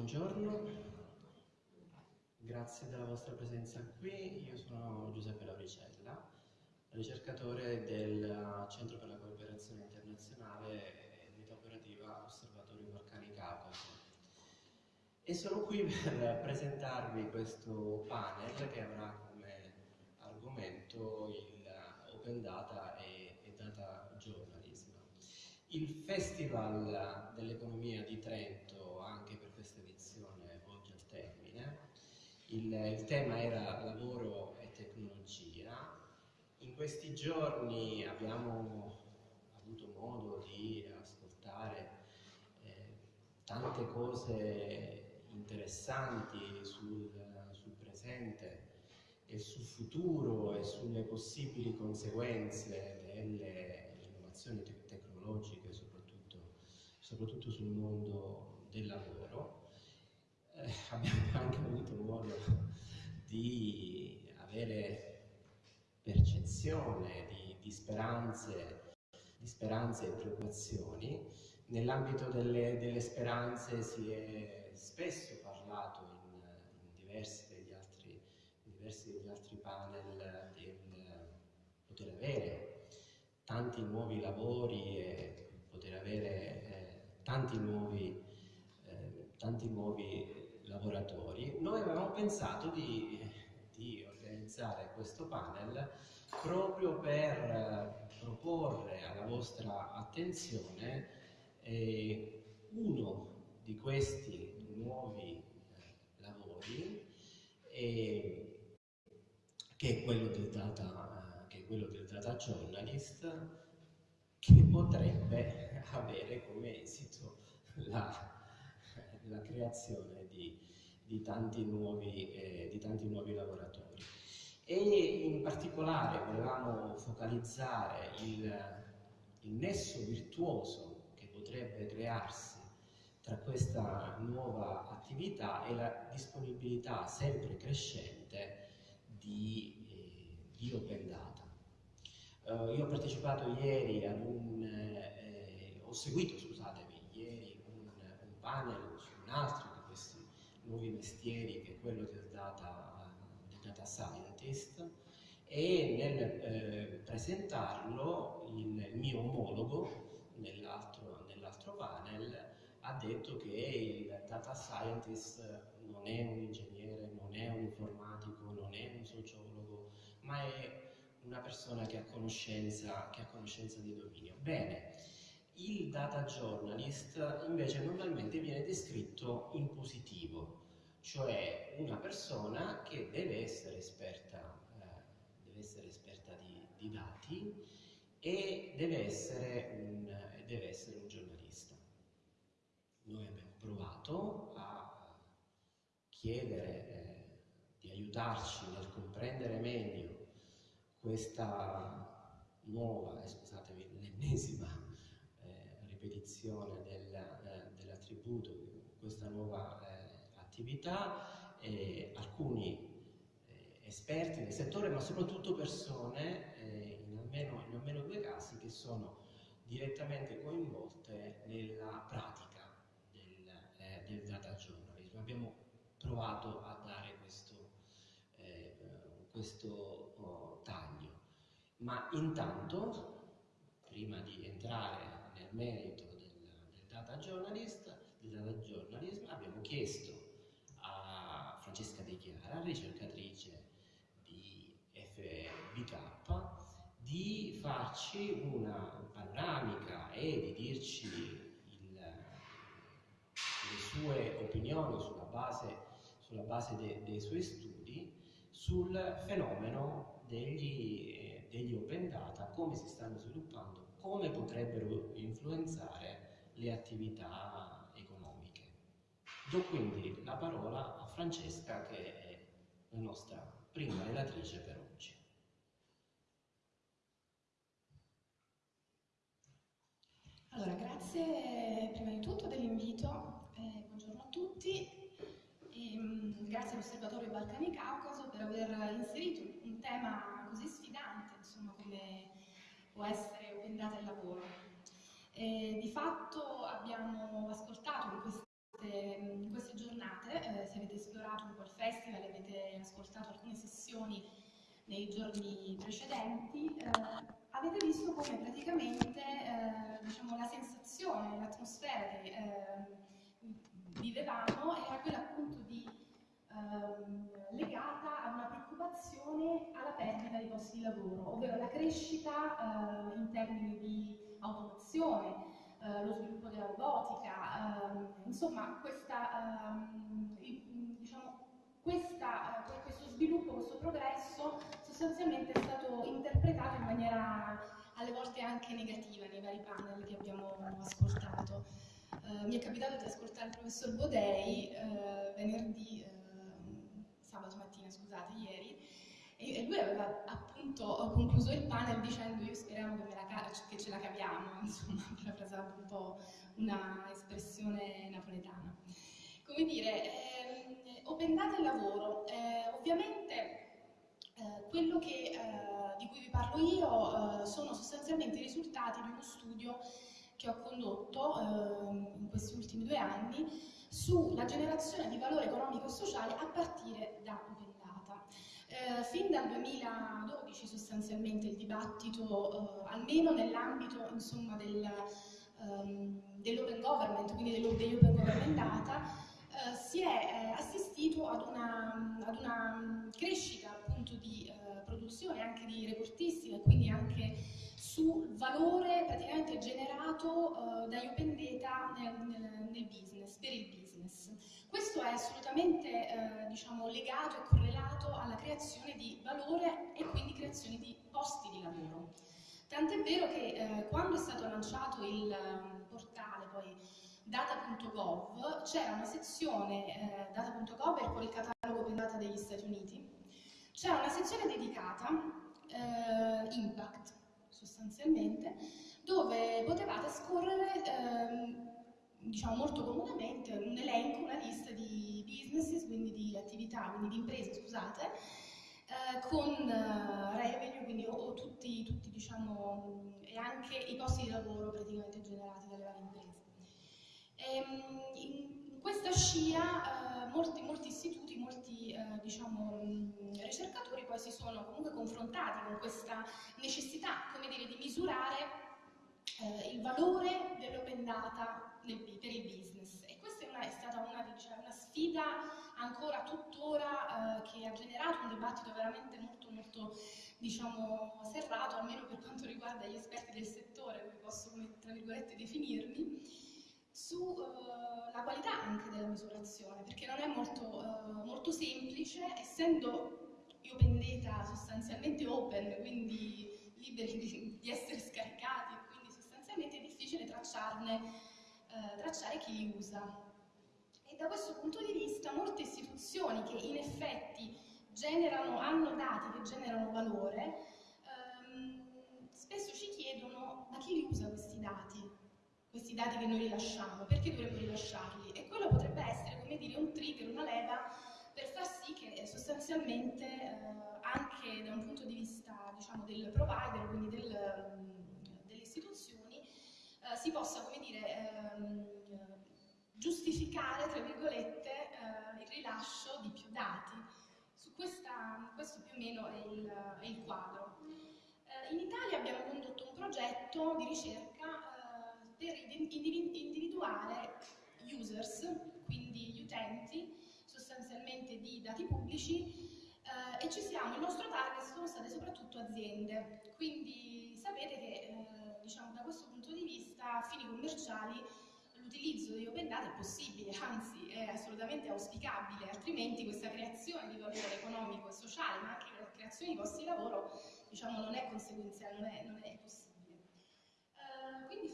buongiorno, grazie della vostra presenza qui. Io sono Giuseppe Lauricella, ricercatore del Centro per la Cooperazione Internazionale e Unità Operativa Osservatorio Balcani Caucaso. E sono qui per presentarvi questo panel che avrà come argomento il Open Data e, e Data Journalism. Il Festival dell'Economia di Trento, anche per questa edizione, volge al termine. Il, il tema era lavoro e tecnologia. In questi giorni abbiamo avuto modo di ascoltare eh, tante cose interessanti sul, sul presente e sul futuro e sulle possibili conseguenze delle innovazioni tecnologiche, soprattutto, soprattutto sul mondo del lavoro. Eh, abbiamo anche avuto modo di avere percezione di, di, speranze, di speranze e preoccupazioni. Nell'ambito delle, delle, speranze si è spesso parlato in, in diversi diversi degli altri panel del poter avere tanti nuovi lavori e poter avere eh, tanti, nuovi, eh, tanti nuovi lavoratori, noi avevamo pensato di, di organizzare questo panel proprio per eh, proporre alla vostra attenzione eh, uno di questi nuovi eh, lavori e che è quello del data, che è quello del data journalist, che potrebbe avere come esito la, la creazione di, di, tanti nuovi, eh, di tanti nuovi lavoratori. E in particolare volevamo focalizzare il, il nesso virtuoso che potrebbe crearsi tra questa nuova attività e la disponibilità sempre crescente di, eh, di Open Data. Uh, io ho partecipato ieri ad un, eh, ho seguito, scusatemi, ieri un, un, panel un altro di questi nuovi mestieri che è quello del data, del data scientist e nel eh, presentarlo il, mio omologo nell'altro, nell'altro panel ha detto che il data scientist non è un ingegnere, non è un informatico, non è un sociologo, ma è una persona che ha conoscenza, che ha conoscenza di dominio. Bene, il data journalist invece normalmente viene descritto in positivo, cioè una persona che deve essere esperta, eh, deve essere esperta di, di, dati e deve essere, un, deve essere un giornalista. Noi abbiamo provato a chiedere eh, di aiutarci nel comprendere meglio questa nuova, eh, l'ennesima ripetizione del, eh, dell'attributo, questa nuova eh, attività, alcuni eh, esperti del settore, ma soprattutto persone, eh, in almeno, in almeno due casi, che sono direttamente coinvolte nella pratica del, del data journalism. Abbiamo provato a dare questo oh, taglio. Ma intanto, prima di entrare nel merito del, del, data, journalist, del data journalism, abbiamo chiesto a Francesca De Chiara, ricercatrice di FBK, di farci una panoramica e di dirci il, le sue opinioni sulla base, sulla base de, dei suoi studi sul fenomeno degli, eh, degli open data, come si stanno sviluppando, come potrebbero influenzare le attività economiche. Do quindi la parola a Francesca che è la nostra prima relatrice per oggi. Allora, grazie prima di tutto dell'invito, eh, buongiorno a tutti. E, um, grazie all'Osservatorio Balcani Caucaso per aver inserito un tema così può essere Open Data e lavoro. E, di fatto abbiamo ascoltato in queste, in queste giornate, eh, se avete esplorato un po' il festival, avete ascoltato alcune sessioni nei giorni precedenti, eh, avete visto come praticamente eh, diciamo, la sensazione, l'atmosfera che eh, vivevamo era quella appunto di ehm, legata a una preoccupazione alla perdita di posti di lavoro, ovvero la crescita eh, in termini di automazione, eh, lo sviluppo della robotica, ehm, insomma questa, ehm, diciamo, questa, eh, questo sviluppo, questo progresso sostanzialmente è stato interpretato in maniera alle volte anche negativa nei vari panel che abbiamo ascoltato. Uh, mi è capitato di ascoltare il professor Bodei uh, venerdì, uh, sabato mattina, scusate, ieri, e, lui aveva appunto concluso il panel dicendo io speriamo che, che ce la caviamo, insomma, parafrasando un po' una espressione napoletana. Come dire, eh, open data e lavoro, eh, ovviamente eh, quello che, eh, di cui vi parlo io eh, sono sostanzialmente i risultati di uno studio che ho condotto ehm, in questi ultimi due anni sulla generazione di valore economico e sociale a partire da Open Data. Eh, fin dal 2012 sostanzialmente il dibattito, eh, almeno nell'ambito del, ehm, dell'open government, quindi degli open government data, eh, si è assistito ad una, ad una crescita appunto di eh, produzione anche di reportistica e quindi anche sul valore praticamente generato eh, dagli open data nel, nel, nel, business, per il business. Questo è assolutamente eh, diciamo, legato e correlato alla creazione di valore e quindi creazione di posti di lavoro. Tant'è vero che eh, quando è stato lanciato il um, portale poi data.gov c'era una sezione, eh, data.gov è il catalogo open data degli Stati Uniti, c'è una sezione dedicata, eh, Impact sostanzialmente, dove potevate scorrere, eh, diciamo molto comunemente, un elenco, una lista di businesses, quindi di attività, quindi di imprese, scusate, eh, con uh, revenue, quindi o, o tutti, tutti, diciamo, e anche i posti di lavoro praticamente generati dalle varie imprese. E, ehm, in questa scia uh, molti, molti istituti molti eh, diciamo, ricercatori poi si sono comunque confrontati con questa necessità come dire, di misurare eh, il valore dell'open data nel, per il business. E questa è, una, è stata una, diciamo, una, sfida ancora tuttora eh, che ha generato un dibattito veramente molto molto diciamo, serrato almeno per quanto riguarda gli esperti del settore come posso tra virgolette definirmi sulla uh, qualità anche della misurazione, perché non è molto, uh, molto semplice, essendo open data sostanzialmente open, quindi liberi di, di essere scaricati, quindi sostanzialmente è difficile tracciarne, uh, tracciare chi usa. E da questo punto di vista molte istituzioni che in effetti generano, hanno dati che generano valore, um, spesso ci chiedono ma chi li usa questi dati? Questi dati che noi rilasciamo, perché dovremmo rilasciarli? E quello potrebbe essere, come dire, un trigger, una leva per far sì che sostanzialmente eh, anche da un punto di vista diciamo, del provider, quindi del, mm, delle istituzioni, eh, si possa, come dire, ehm, giustificare, tra virgolette, eh, il rilascio di più dati. Su questa, questo più o meno è il, è il quadro. Eh, in Italia abbiamo condotto un progetto di ricerca per individuare users, quindi gli utenti sostanzialmente di dati pubblici eh, e ci siamo, il nostro target sono state soprattutto aziende, quindi sapete che eh, diciamo, da questo punto di vista a fini commerciali l'utilizzo di open data è possibile, anzi è assolutamente auspicabile, altrimenti questa creazione di valore economico e sociale, ma anche la creazione di posti di lavoro, diciamo, non è conseguenziale, non è, non è possibile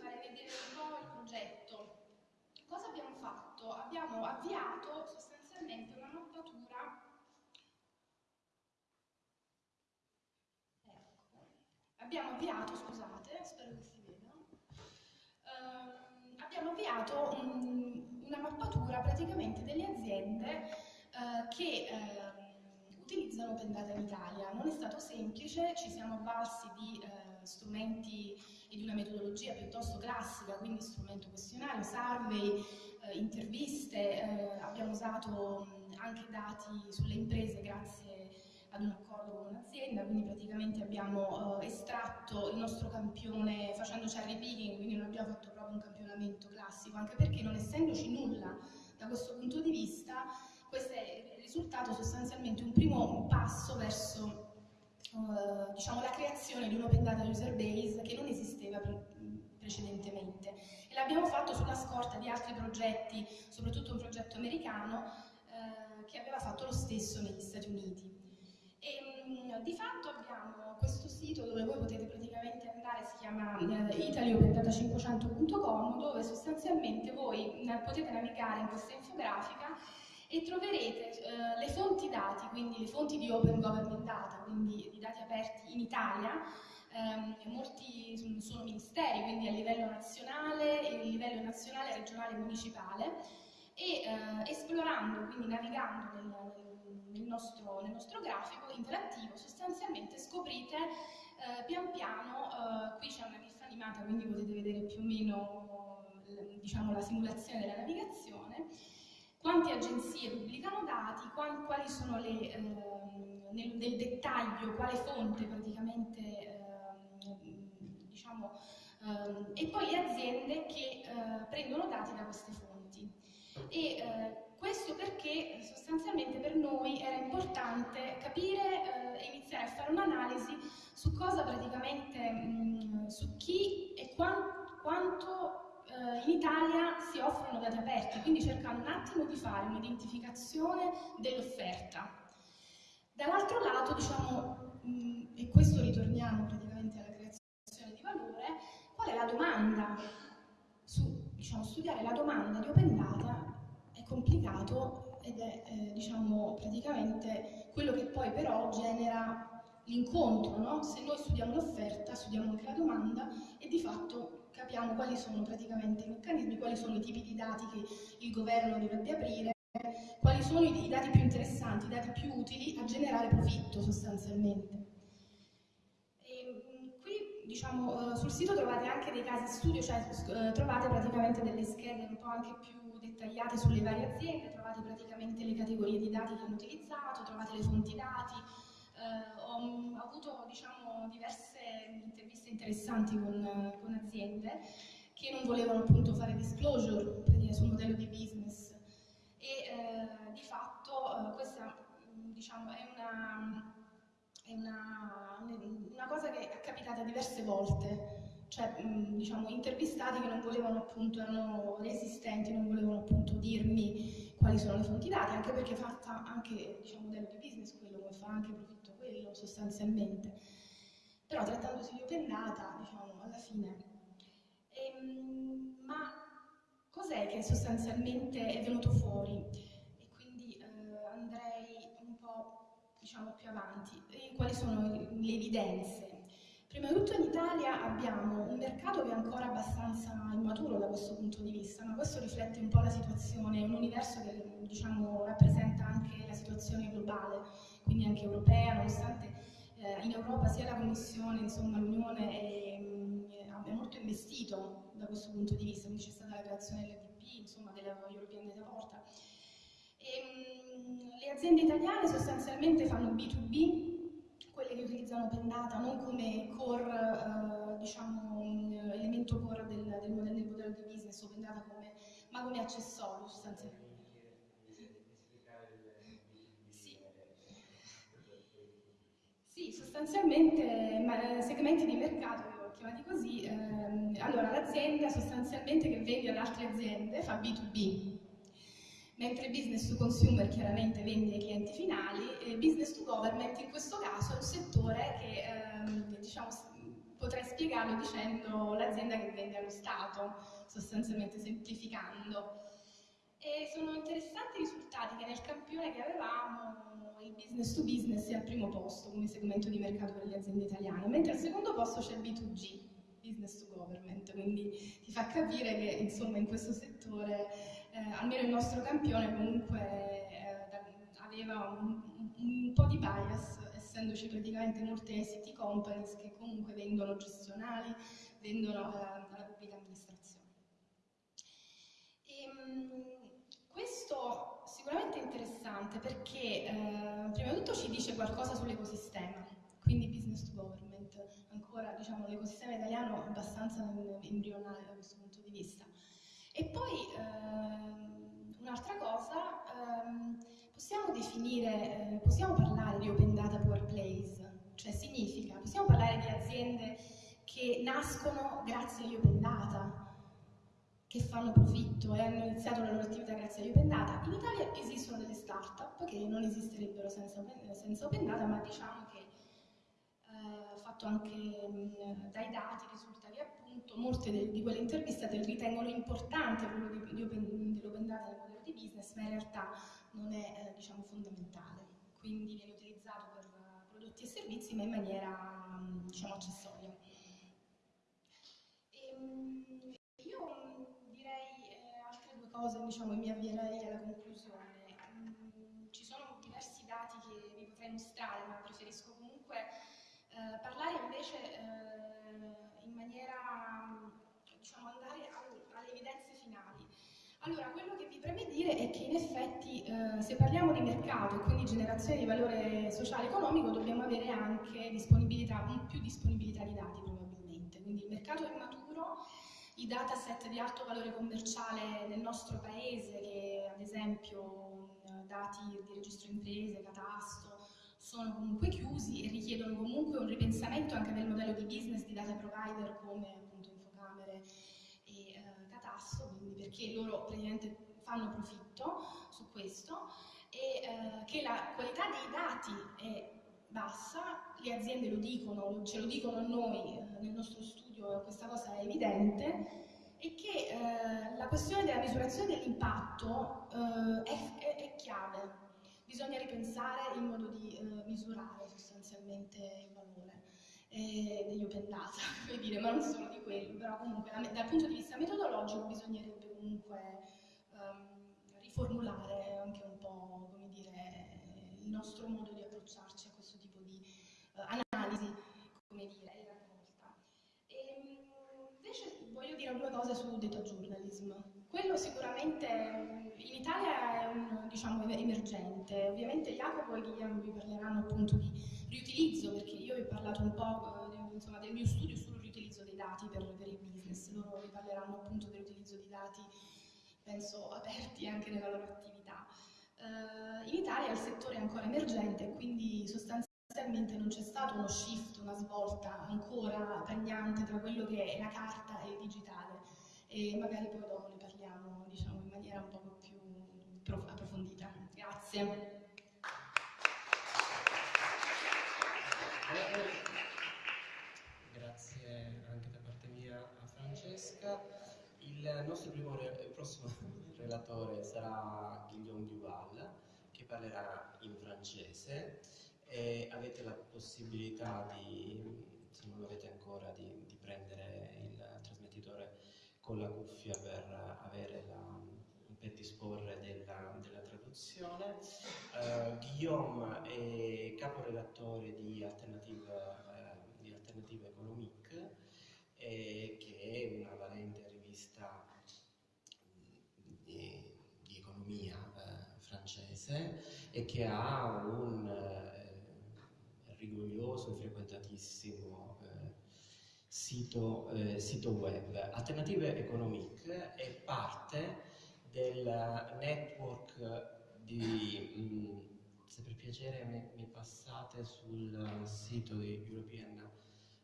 farei vedere un po' il progetto. Cosa abbiamo fatto? Abbiamo avviato sostanzialmente una mappatura ecco. abbiamo avviato, scusate, spero che si veda, uh, abbiamo avviato un, una mappatura praticamente delle aziende uh, che uh, utilizzano Open in Italia. Non è stato semplice, ci siamo avvalsi di eh, strumenti e di una metodologia piuttosto classica, quindi strumento questionario, survey, eh, interviste, eh, abbiamo usato anche dati sulle imprese grazie ad un accordo con un'azienda, quindi praticamente abbiamo eh, estratto il nostro campione facendo cherry picking, quindi non abbiamo fatto proprio un campionamento classico, anche perché non essendoci nulla da questo punto di vista, questo è risultato sostanzialmente un primo passo verso Uh, diciamo, la creazione di un open data user base che non esisteva pre precedentemente e l'abbiamo fatto sulla scorta di altri progetti, soprattutto un progetto americano uh, che aveva fatto lo stesso negli Stati Uniti. E, um, di fatto abbiamo questo sito dove voi potete praticamente andare, si chiama uh, italiopendata500.com, dove sostanzialmente voi potete navigare in questa infografica e troverete eh, quindi le fonti di Open Government Data, quindi di dati aperti in Italia, ehm, molti sono ministeri, quindi a livello nazionale, a livello nazionale, regionale e municipale, e eh, esplorando, quindi navigando nel, nel, nostro, nel, nostro, grafico interattivo, sostanzialmente scoprite eh, pian piano, eh, qui c'è una GIF animata, quindi potete vedere più o meno diciamo, la simulazione della navigazione, quante agenzie pubblicano dati, quali sono le, eh, nel, nel, dettaglio, quale fonte praticamente, eh, diciamo, eh, e poi le aziende che eh, prendono dati da queste fonti. E eh, questo perché sostanzialmente per noi era importante capire e iniziare a fare un'analisi su cosa praticamente, mh, su chi e quant, quanto eh, in Italia si offrono dati aperti, quindi cercando un attimo di fare un'identificazione dell'offerta. Dall'altro lato, diciamo, mh, e questo ritorniamo praticamente alla creazione di valore, qual è la domanda? Su, diciamo, studiare la domanda di open data è complicato ed è, eh, diciamo, praticamente quello che poi però genera l'incontro, no? Se noi studiamo l'offerta, studiamo anche la domanda e di fatto capiamo quali sono praticamente i meccanismi, quali sono i tipi di dati che il governo dovrebbe aprire, quali sono i, dati più interessanti, i dati più utili a generare profitto sostanzialmente. E, qui diciamo, eh, sul sito trovate anche dei casi studio, cioè eh, trovate praticamente delle schede un po' anche più dettagliate sulle varie aziende, trovate praticamente le categorie di dati che hanno utilizzato, trovate le fonti dati, eh, ho, ho, avuto diciamo, diverse interviste interessanti con, con, aziende che non volevano appunto fare disclosure sul modello di business. E eh, di fatto eh, questa diciamo, è, una, è una, una, cosa che è capitata diverse volte. Cioè diciamo, intervistati che non volevano appunto, erano resistenti, non volevano appunto dirmi quali sono le fonti dati, anche perché fatta anche diciamo, modello di business quello come fa anche quello sostanzialmente. Però trattandosi di open data, diciamo, alla fine. Ehm, ma cos'è che sostanzialmente è venuto fuori? E quindi eh, andrei un po' diciamo, più avanti. E quali sono le evidenze? Prima di tutto in Italia abbiamo un mercato che è ancora abbastanza immaturo da questo punto di vista, ma questo riflette un po' la situazione, un universo che diciamo, rappresenta situazione globale quindi anche europea, nonostante eh, in Europa sia la Commissione, insomma l'Unione abbia molto investito da questo punto di vista, quindi c'è stata la creazione dell'EDP, insomma della European Data Portal. E, mh, le aziende italiane sostanzialmente fanno B2B, quelle che utilizzano Open Data non come core, eh, diciamo, elemento core del, del, modello, del modello di business Open Data come, ma come accessorio sostanzialmente. Sì, sostanzialmente segmenti di mercato, chiamati così, ehm, allora l'azienda sostanzialmente che vende ad altre aziende fa B2B, mentre business to consumer chiaramente vende ai clienti finali, e business to government in questo caso è un settore che ehm, diciamo, potrei spiegarlo dicendo l'azienda che vende allo Stato, sostanzialmente semplificando. E sono interessanti i risultati che nel campione che avevamo il business to business è al primo posto come segmento di mercato per le aziende italiane, mentre al secondo posto c'è il B2G, business to government, quindi ti fa capire che insomma in questo settore, eh, almeno il nostro campione comunque eh, aveva un, un, po' di bias, essendoci praticamente molte ICT companies che comunque vendono gestionali, vendono eh, alla pubblica amministrazione. E, ehm, importante perché eh, prima di tutto ci dice qualcosa sull'ecosistema, quindi business to government, ancora diciamo, l'ecosistema italiano è abbastanza embrionale da questo punto di vista. E poi ehm, un'altra cosa, ehm, possiamo definire, eh, possiamo parlare di open data plays, cioè significa, possiamo parlare di aziende che nascono grazie agli open data, che fanno profitto e hanno iniziato la loro attività grazie agli open data. In Italia esistono delle start-up che non esisterebbero senza senza open data, ma diciamo che eh, fatto anche mh, dai dati risulta che appunto molte de, di quelle intervistate ritengono importante ruolo dell'open data nel modello di business, ma in realtà non è eh, diciamo, fondamentale. Quindi viene utilizzato per uh, prodotti e servizi, ma in maniera diciamo, accessoria. E, mh, io eh, cose diciamo, e mi avvierei alla conclusione. ci sono diversi dati che vi potrei mostrare, ma preferisco comunque eh, parlare invece eh, in maniera, diciamo, andare al, alle evidenze finali. Allora, quello che vi preme dire è che in effetti eh, se parliamo di mercato e quindi generazione di valore sociale e economico dobbiamo avere anche disponibilità, più disponibilità di dati probabilmente. Quindi il mercato è maturo, i dataset di alto valore commerciale nel nostro paese, che ad esempio dati di registro imprese, catasto, sono comunque chiusi e richiedono comunque un ripensamento anche del modello di business di data provider come appunto Infocamere e eh, Catasso, quindi perché loro praticamente fanno profitto su questo e eh, che la qualità dei dati è bassa, le aziende lo dicono, ce lo dicono a noi eh, nel nostro studio, questa cosa è evidente, e che eh, la questione della misurazione dell'impatto eh, è, è, è chiave. Bisogna ripensare il modo di eh, misurare sostanzialmente il valore eh, degli open data, dire, ma non solo di quello, però comunque da, dal punto di vista metodologico bisognerebbe comunque um, riformulare anche un po' come dire, il nostro modo di approcciarci a questo tipo di uh, analisi, dire due cose su data journalism. Quello sicuramente in Italia è un, diciamo, emergente, ovviamente Jacopo e Guillermo vi parleranno appunto di riutilizzo, perché io vi ho parlato un po' eh, insomma, del mio studio sul riutilizzo dei dati per, per il business, loro vi parleranno appunto dell'utilizzo di dati, penso, aperti anche nella loro attività. Uh, in Italia il settore è ancora emergente, quindi sostanzialmente non c'è stato uno shift, una svolta ancora pregnante tra quello che è la carta e il digitale e magari poi dopo ne parliamo diciamo, in maniera un po' più approfondita. Grazie. Grazie anche da parte mia a Francesca. Il nostro primo il prossimo relatore sarà Guillaume Duval che parlerà in francese e avete la possibilità di, se non l'avete ancora, di, di prendere il trasmettitore con la cuffia per avere la, per disporre della, della traduzione. Uh, Guillaume è caporedattore di Alternative, uh, di Alternative Economique, eh, che è una valente rivista di, di economia uh, francese e che ha un rigoglioso e frequentatissimo sito, eh, sito web. Alternative Economic è parte del network di, mh, mm, se per piacere mi, mi, passate sul sito di European,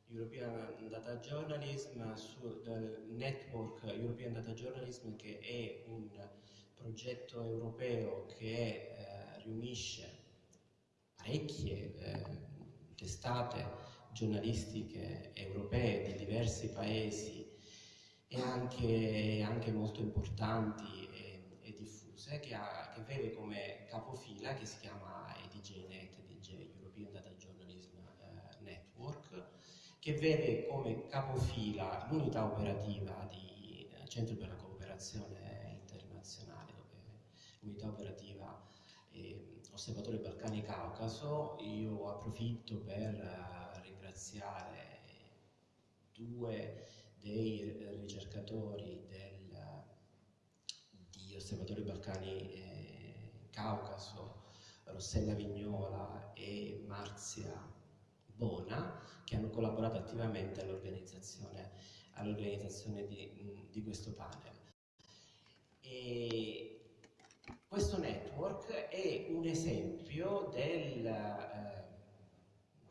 European Data Journalism, sul network European Data Journalism che è un progetto europeo che eh, riunisce parecchie eh, testate giornalistiche europee di diversi paesi e anche, anche molto importanti e, e diffuse che, ha, che, vede come capofila che si chiama EDJNet, EDJ European Data Journalism eh, Network che vede come capofila l'unità operativa di eh, Centro per la Cooperazione Internazionale l'unità operativa eh, Osservatorio Balcani Caucaso io approfitto per ringraziare due dei ricercatori del, di Osservatorio Balcani eh, Caucaso Rossella Vignola e Marzia Bona, che hanno collaborato attivamente all'organizzazione all di, di, questo panel. E questo network è un esempio del eh,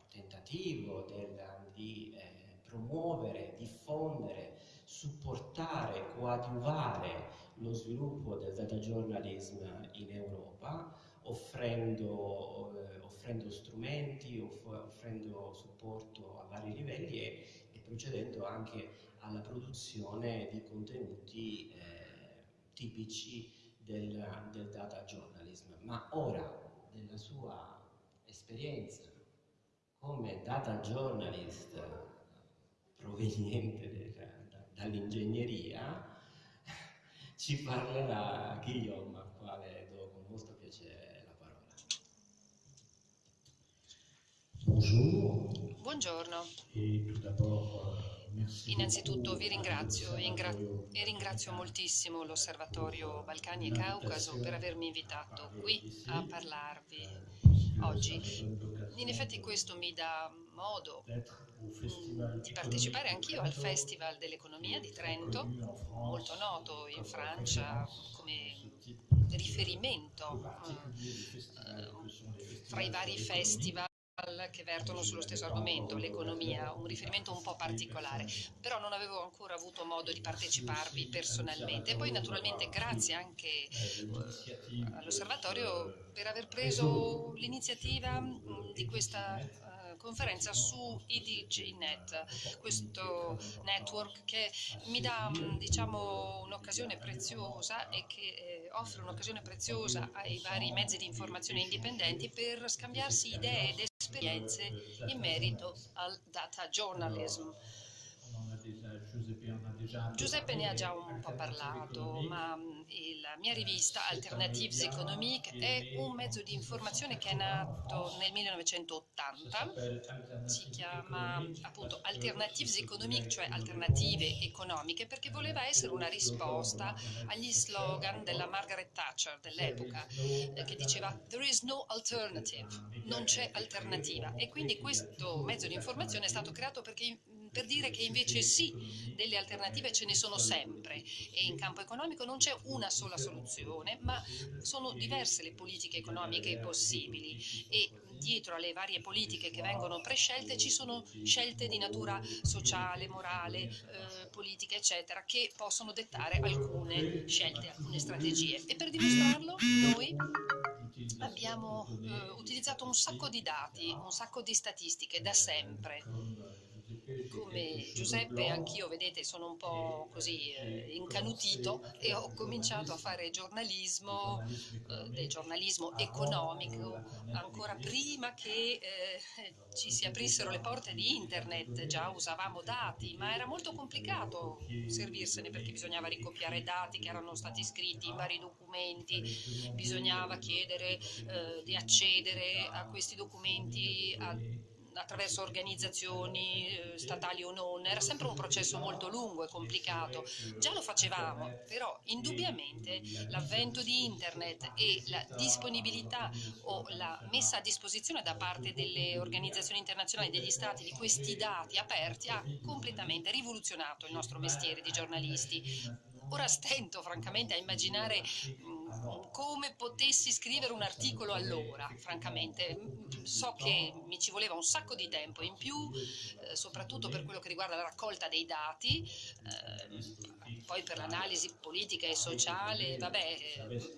tentativo del, di eh, promuovere, diffondere, supportare, coadiuvare lo sviluppo del data journalism in Europa, offrendo, eh, offrendo strumenti, off offrendo supporto a vari livelli e, e, procedendo anche alla produzione di contenuti eh, tipici del, del data journalism. Ma ora, della sua esperienza come data journalist proveniente dall'ingegneria, ci parlerà Guillaume, al quale do con molto piacere la parola. Bonjour. Buongiorno. Innanzitutto vi ringrazio e, e, ringrazio moltissimo l'Osservatorio Balcani e Caucaso per avermi invitato qui a parlarvi oggi. In effetti questo mi dà modo mm, di partecipare anch'io al Festival dell'Economia di Trento, molto noto in Francia come riferimento eh, fra i vari festival che vertono sullo stesso argomento, l'economia, un riferimento un po' particolare, però non avevo ancora avuto modo di parteciparvi personalmente. E poi naturalmente grazie anche eh, all'osservatorio per aver preso l'iniziativa mm, di questa eh, conferenza su IDGNet, questo network che mi dà mm, diciamo, un'occasione preziosa e che eh, offre un'occasione preziosa ai vari mezzi di informazione indipendenti per scambiarsi idee ed esperienze in merito al data journalism. Giuseppe ne ha già un po' parlato, ma la mia rivista Alternatives Economiques è un mezzo di informazione che è nato nel 1980, si chiama appunto Alternatives Economiques, cioè alternative economiche, perché voleva essere una risposta agli slogan della Margaret Thatcher dell'epoca, eh, che diceva There is no alternative, non c'è alternativa. E quindi questo mezzo di informazione è stato creato perché per dire che invece sì, delle alternative ce ne sono sempre e in campo economico non c'è una sola soluzione, ma sono diverse le politiche economiche possibili e dietro alle varie politiche che vengono prescelte ci sono scelte di natura sociale, morale, eh, politica, eccetera, che possono dettare alcune scelte, alcune strategie. E per dimostrarlo noi abbiamo eh, utilizzato un sacco di dati, un sacco di statistiche da sempre come Giuseppe, anch'io, vedete, sono un po' così eh, incanutito e ho cominciato a fare giornalismo, eh, del giornalismo economico, ancora prima che eh, ci si aprissero le porte di internet, già usavamo dati, ma era molto complicato servirsene perché bisognava ricopiare dati che erano stati scritti in vari documenti, bisognava chiedere eh, di accedere a questi documenti a attraverso organizzazioni eh, statali o non, era sempre un processo molto lungo e complicato. Già lo facevamo, però indubbiamente l'avvento di internet e la disponibilità o la messa a disposizione da parte delle organizzazioni internazionali degli stati di questi dati aperti ha completamente rivoluzionato il nostro mestiere di giornalisti. Ora stento francamente a immaginare come potessi scrivere un articolo allora, francamente. So che mi ci voleva un sacco di tempo in più, eh, soprattutto per quello che riguarda la raccolta dei dati, eh, poi per l'analisi politica e sociale, vabbè, eh,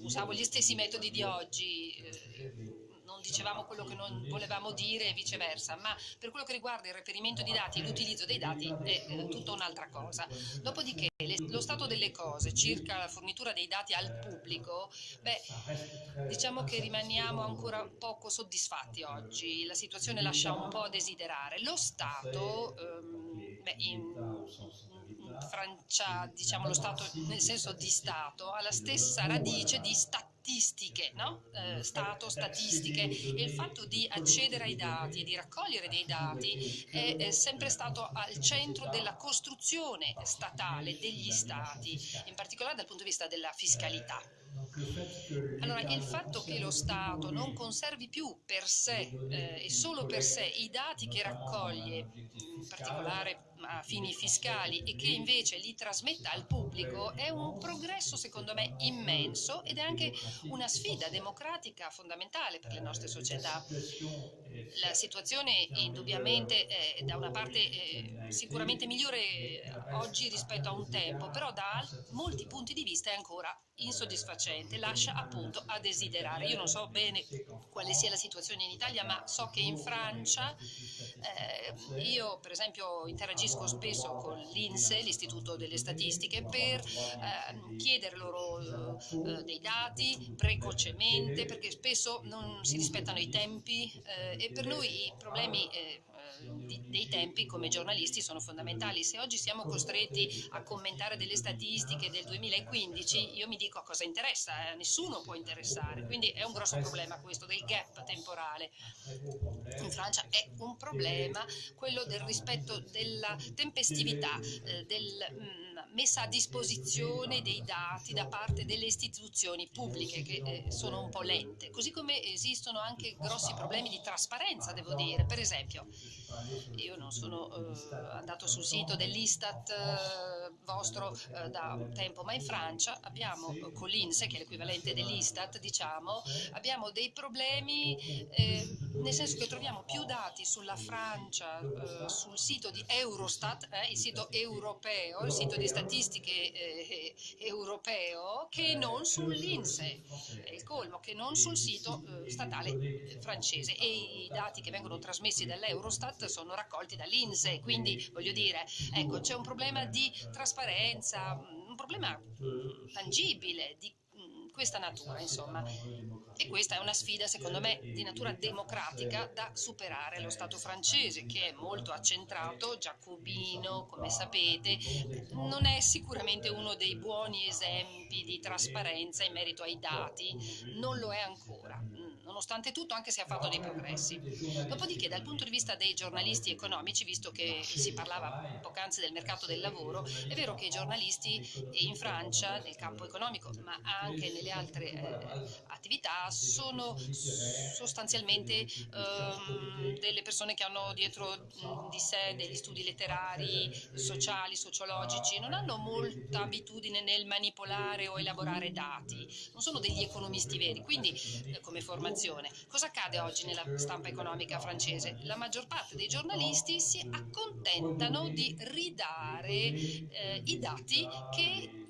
usavo gli stessi metodi di oggi eh, dicevamo quello che non volevamo dire e viceversa, ma per quello che riguarda il reperimento di dati e l'utilizzo dei dati è eh, tutta un'altra cosa. Dopodiché le, lo stato delle cose circa la fornitura dei dati al pubblico, beh, diciamo che rimaniamo ancora poco soddisfatti oggi, la situazione lascia un po' a desiderare. Lo Stato, ehm, beh, in, Francia, diciamo lo Stato nel senso di Stato, ha la stessa radice di statistiche, no? eh, Stato, statistiche, e il fatto di accedere ai dati e di raccogliere dei dati è, è sempre stato al centro della costruzione statale degli Stati, in particolare dal punto di vista della fiscalità. Allora, il fatto che lo Stato non conservi più per sé eh, e solo per sé i dati che raccoglie, in particolare a fini fiscali, e che invece li trasmetta al pubblico, è un progresso secondo me immenso ed è anche una sfida democratica fondamentale per le nostre società. La situazione indubbiamente è da una parte eh, sicuramente migliore oggi rispetto a un tempo, però da molti punti di vista è ancora insoddisfacente, lascia appunto a desiderare. Io non so bene quale sia la situazione in Italia, ma so che in Francia eh, io per esempio interagisco spesso con l'INSE, l'Istituto delle Statistiche, per eh, chiedere loro eh, dei dati precocemente, perché spesso non si rispettano i tempi eh, e per noi i problemi eh, di, dei tempi come giornalisti sono fondamentali. Se oggi siamo costretti a commentare delle statistiche del 2015, io mi dico a cosa interessa, eh? nessuno può interessare, quindi è un grosso problema questo del gap temporale. In Francia è un problema quello del rispetto della tempestività, eh, del... Mh, mm, messa a disposizione dei dati da parte delle istituzioni pubbliche che eh, sono un po' lente, così come esistono anche grossi problemi di trasparenza, devo dire. Per esempio, io non sono eh, andato sul sito dell'Istat eh, vostro eh, da tempo, ma in Francia abbiamo eh, con l'Inse, che è l'equivalente dell'Istat, diciamo, abbiamo dei problemi eh, nel senso che troviamo più dati sulla Francia sul sito di Eurostat, il sito europeo, il sito di statistiche eh, europeo che non sull'INSE, è il colmo, che non sul sito eh, statale francese. E i dati che vengono trasmessi dall'Eurostat sono raccolti dall'INSE, quindi voglio dire, ecco, c'è un problema di trasparenza, un problema tangibile di questa natura, insomma. E questa è una sfida, secondo me, di natura democratica da superare. Lo Stato francese, che è molto accentrato, giacobino, come sapete, non è sicuramente uno dei buoni esempi di trasparenza in merito ai dati, non lo è ancora nonostante tutto, anche se ha fatto dei progressi. Dopodiché, dal punto di vista dei giornalisti economici, visto che si parlava poc'anzi del mercato del lavoro, è vero che i giornalisti in Francia, nel campo economico, ma anche nelle altre eh, attività, sono sostanzialmente eh, delle persone che hanno dietro di sé degli studi letterari, sociali, sociologici, non hanno molta abitudine nel manipolare o elaborare dati, non sono degli economisti veri, quindi eh, come formazione informazione. Cosa accade oggi nella stampa economica francese? La maggior parte dei giornalisti si accontentano di ridare eh, i dati che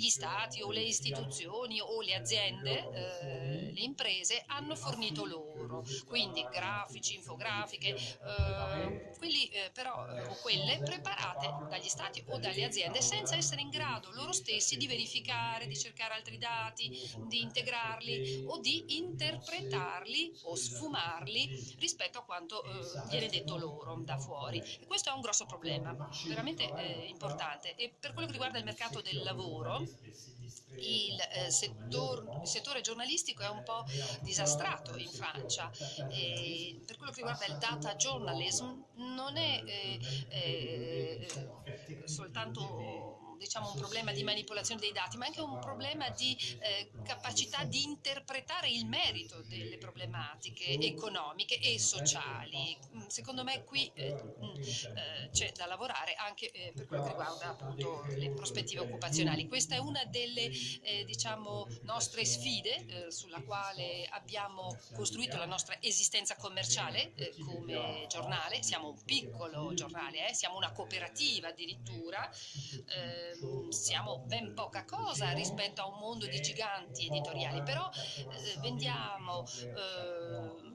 gli stati o le istituzioni o le aziende, eh, le imprese hanno fornito loro, quindi grafici, infografiche, eh, quelli eh, però eh, o quelle preparate dagli stati o dalle aziende senza essere in grado loro stessi di verificare, di cercare altri dati, di integrarli o di interpretarli o sfumarli rispetto a quanto eh, viene detto loro da fuori. E questo è un grosso problema, veramente eh, importante. E per quello che riguarda il mercato del lavoro, il, eh, settor, settore giornalistico è un po' disastrato in Francia. E per quello che riguarda il data journalism non è eh, eh, soltanto diciamo, un problema di manipolazione dei dati, ma anche un problema di eh, capacità di interpretare il merito delle problematiche economiche e sociali. Mm, secondo me qui eh, mm, eh, c'è da lavorare anche eh, per quello che riguarda appunto le prospettive occupazionali. Questa è una delle eh, diciamo, nostre sfide eh, sulla quale abbiamo costruito la nostra esistenza commerciale come giornale. Siamo un piccolo giornale, siamo una cooperativa addirittura. Eh, siamo ben poca cosa rispetto a un mondo di giganti editoriali, però eh, vendiamo eh,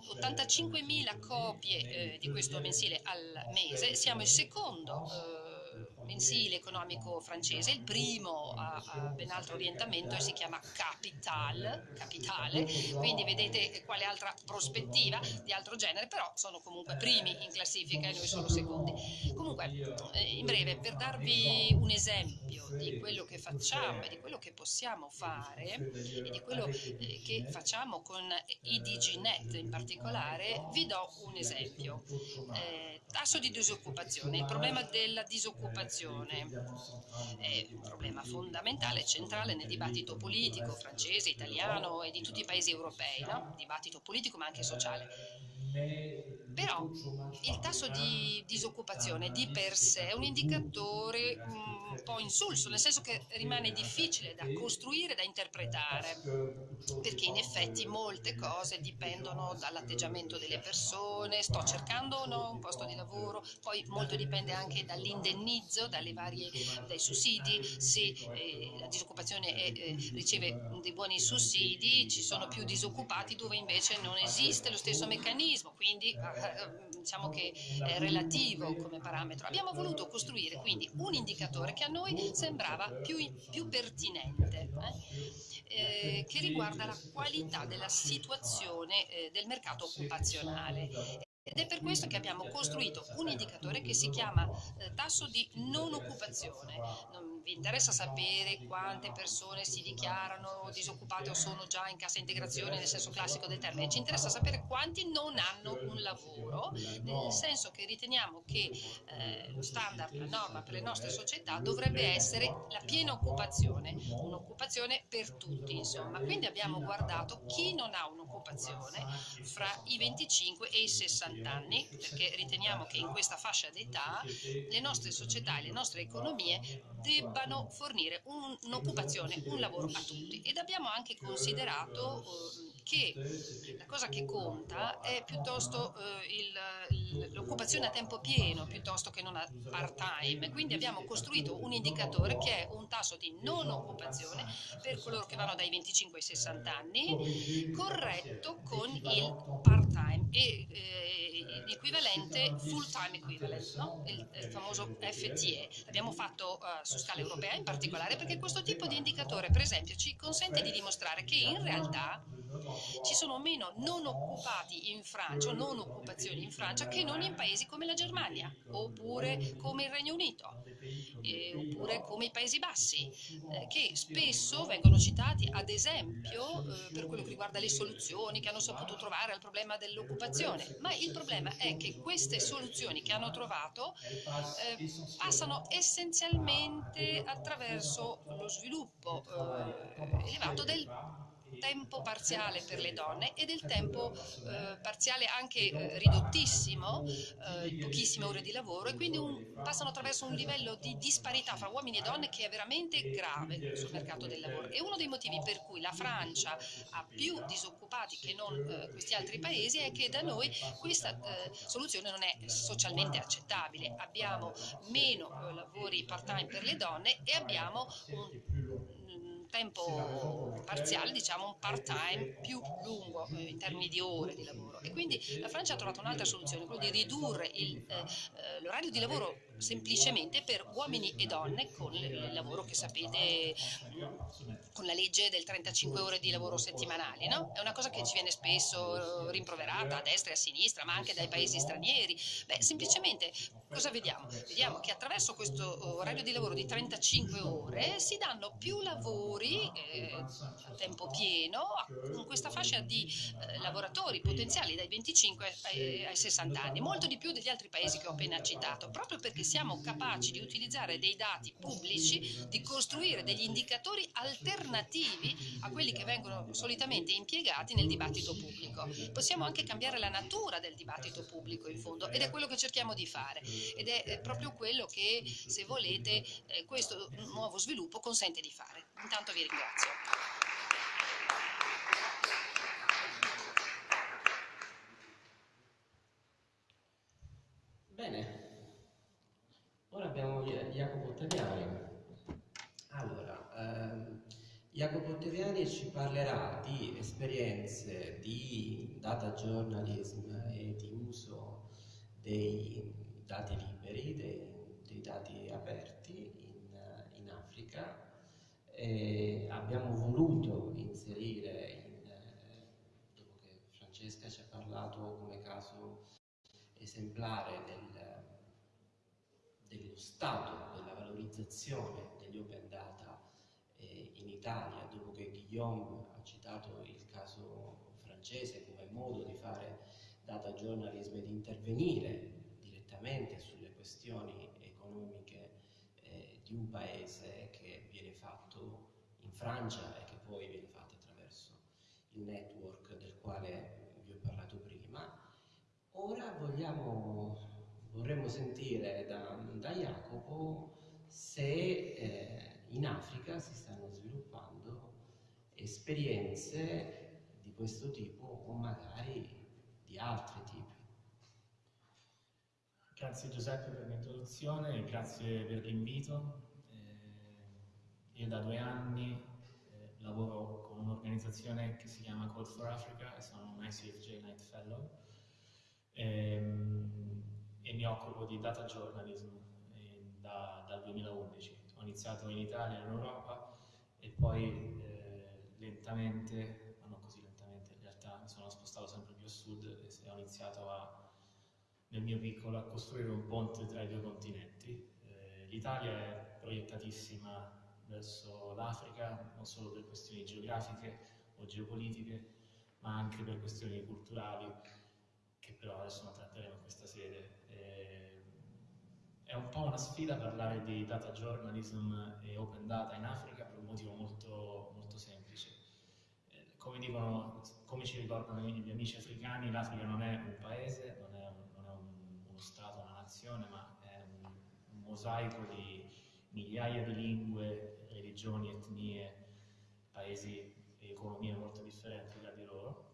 85.000 copie eh, di questo mensile al mese, siamo il secondo eh, mensile economico francese, il primo ha, ben altro orientamento e si chiama Capital, capitale, quindi vedete quale altra prospettiva di altro genere, però sono comunque primi in classifica e noi solo secondi. Comunque, eh, in breve, per darvi un esempio di quello che facciamo e di quello che possiamo fare e di quello eh, che facciamo con i DigiNet in particolare, vi do un esempio. Eh, tasso di disoccupazione. Il problema della disoccupazione è un problema fondamentale, centrale nel dibattito politico francese, italiano e di tutti i paesi europei, no? dibattito politico ma anche sociale. Però il tasso di disoccupazione di per sé è un indicatore un po' insulso, nel senso che rimane difficile da costruire, da interpretare, perché in effetti molte cose dipendono dall'atteggiamento delle persone, sto cercando o no un posto di lavoro, poi molto dipende anche dall'indennizzo, varie, dai sussidi, se eh, la disoccupazione è, eh, riceve dei buoni sussidi, ci sono più disoccupati dove invece non esiste lo stesso meccanismo, quindi eh, diciamo che è relativo come parametro. Abbiamo voluto costruire quindi un indicatore che a noi sembrava più, più pertinente, eh, eh, che riguarda la qualità della situazione eh, del mercato occupazionale. Ed è per questo che abbiamo costruito un indicatore che si chiama eh, tasso di non occupazione. Non vi interessa sapere quante persone si dichiarano disoccupate o sono già in cassa integrazione nel senso classico del termine, ci interessa sapere quanti non hanno un lavoro, nel senso che riteniamo che eh, lo standard, la norma per le nostre società dovrebbe essere la piena occupazione, un'occupazione per tutti insomma. Quindi abbiamo guardato chi non ha un'occupazione fra i 25 e i 60 anni, perché riteniamo che in questa fascia d'età le nostre società e le nostre economie debbano fornire un'occupazione, un lavoro a tutti. Ed abbiamo anche considerato eh, che la cosa che conta è piuttosto eh, l'occupazione a tempo pieno piuttosto che non a part-time. Quindi abbiamo costruito un indicatore che è un tasso di non occupazione per coloro che vanno dai 25 ai 60 anni, corretto con il part-time e eh, l'equivalente full-time equivalent, no? il, il, famoso FTE. L'abbiamo fatto uh, su scala europea in particolare perché questo tipo di indicatore, per esempio, ci consente di dimostrare che in realtà ci sono meno non occupati in Francia, non occupazioni in Francia, che non in paesi come la Germania, oppure come il Regno Unito, eh, oppure come i Paesi Bassi, eh, che spesso vengono citati ad esempio eh, per quello che riguarda le soluzioni che hanno saputo trovare al problema dell'occupazione. Ma il problema è che queste soluzioni che hanno trovato eh, passano essenzialmente attraverso lo sviluppo eh, elevato del tempo parziale per le donne e del tempo eh, parziale anche eh, ridottissimo, eh, pochissime ore di lavoro e quindi un, passano attraverso un livello di disparità fra uomini e donne che è veramente grave sul mercato del lavoro. E uno dei motivi per cui la Francia ha più disoccupati che non eh, questi altri paesi è che da noi questa eh, soluzione non è socialmente accettabile. Abbiamo meno eh, lavori part-time per le donne e abbiamo un tempo parziale, diciamo un part-time più lungo eh, in termini di ore di lavoro. E quindi la Francia ha trovato un'altra soluzione, quello di ridurre eh, eh, l'orario di lavoro semplicemente per uomini e donne con il lavoro che sapete con la legge del 35 ore di lavoro settimanali. No? È una cosa che ci viene spesso rimproverata a destra e a sinistra, ma anche dai paesi stranieri. Beh, semplicemente cosa vediamo? Vediamo che attraverso questo orario di lavoro di 35 ore si danno più lavori eh, a tempo pieno in questa fascia di eh, lavoratori potenziali dai 25 ai, ai 60 anni, molto di più degli altri paesi che ho appena citato, proprio perché siamo capaci di utilizzare dei dati pubblici, di costruire degli indicatori alternativi a quelli che vengono solitamente impiegati nel dibattito pubblico. Possiamo anche cambiare la natura del dibattito pubblico in fondo ed è quello che cerchiamo di fare ed è proprio quello che, se volete, eh, questo nuovo sviluppo consente di fare. Intanto vi ringrazio. Bene, Ora abbiamo Jacopo Ottaviani. Allora, ehm, Jacopo Ottaviani ci parlerà di esperienze di data journalism e di uso dei dati liberi, dei, dei dati aperti eh, abbiamo voluto inserire, in, eh, dopo che Francesca ci ha parlato come caso esemplare del, dello stato della valorizzazione degli open data eh, in Italia, dopo che Guillaume ha citato il caso francese come modo di fare data journalism e di intervenire direttamente sulle questioni economiche eh, di un paese che viene fatto in Francia e che poi viene fatto attraverso il network del quale vi ho parlato prima. Ora vogliamo, vorremmo sentire da, da Jacopo se eh, in Africa si stanno sviluppando esperienze di questo tipo o magari di altri tipi. Grazie Giuseppe per l'introduzione e grazie per l'invito. Eh, io da due anni eh, lavoro con un'organizzazione che si chiama Code for Africa e sono un ICFJ Night Fellow ehm, e mi occupo di data journalism eh, da, dal 2011. Ho iniziato in Italia in Europa e poi eh, lentamente, ma non così lentamente in realtà, mi sono spostato sempre più a sud e ho iniziato a nel mio piccolo a costruire un ponte tra i due continenti. Eh, L'Italia è proiettatissima verso l'Africa, non solo per questioni geografiche o geopolitiche, ma anche per questioni culturali, che però adesso non tratteremo in questa sede. Eh, è un po' una sfida parlare di data journalism e open data in Africa per un motivo molto, molto semplice. Eh, come, dicono, come ci ricordano gli amici africani, l'Africa non è un paese, non è un Stato, una nazione, ma è un, un mosaico di migliaia di lingue, religioni, etnie, paesi e economie molto differenti tra di loro.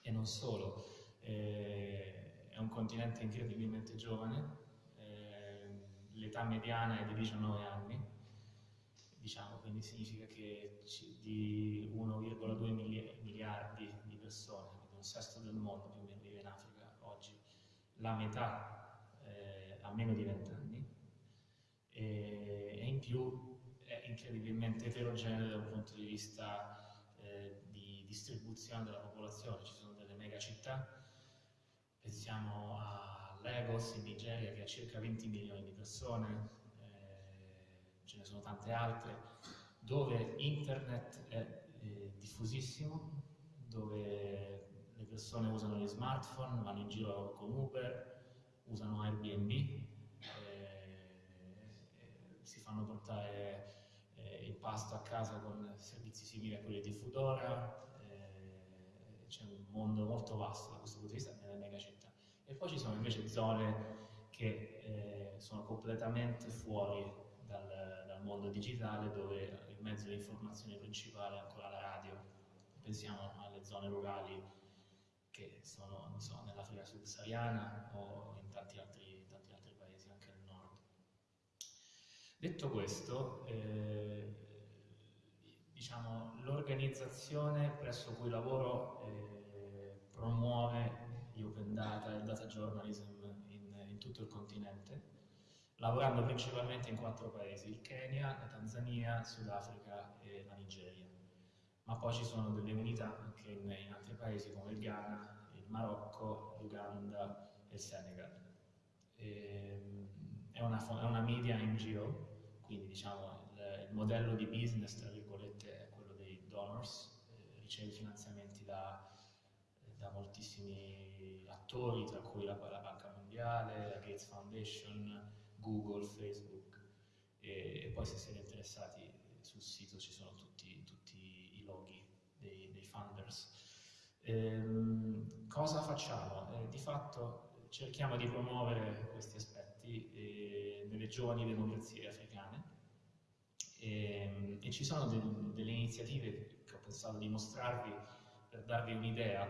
E non solo, eh, è un continente incredibilmente giovane, eh, l'età mediana è di 19 anni, diciamo, quindi significa che di 1,2 miliardi di persone, quindi un sesto del mondo più o meno vive in Africa oggi, la metà eh, ha meno di 20 anni e, e, in più è incredibilmente eterogeneo da un punto di vista eh, di distribuzione della popolazione. Ci sono delle mega città, pensiamo a Lagos in Nigeria che ha circa 20 milioni di persone, eh, ce ne sono tante altre, dove internet è eh, diffusissimo, dove le persone usano gli smartphone, vanno in giro con Uber, usano Airbnb, eh, si fanno portare eh, il pasto a casa con servizi simili a quelli di Foodora, c'è un mondo molto vasto da questo punto di vista nelle mega città. E poi ci sono invece zone che eh, sono completamente fuori dal, dal mondo digitale dove il mezzo di informazione principale è ancora la radio. Pensiamo alle zone rurali che sono so, nell'Africa subsahariana o in tanti altri, tanti altri, paesi, anche nel nord. Detto questo, eh, diciamo, l'organizzazione presso cui lavoro eh, promuove gli open data e il data journalism in, in tutto il continente, lavorando principalmente in quattro paesi, il Kenya, la Tanzania, Sudafrica e la Nigeria ma poi ci sono delle unità anche in, in altri paesi come il Ghana, il Marocco, l'Uganda e il Senegal. E, ehm, è, una, è, una, media NGO, quindi diciamo il, il, modello di business, tra virgolette, donors, eh, riceve finanziamenti da, da, moltissimi attori, tra cui la, la Banca Mondiale, la Gates Foundation, Google, Facebook, e, e poi se siete interessati sul sito ci sono tutti, tutti loghi dei, dei funders. Ehm, cosa facciamo? Eh, di fatto cerchiamo di promuovere questi aspetti eh, nelle giovani democrazie africane e, ehm, e ci sono de, delle iniziative che ho pensato di mostrarvi per darvi un'idea,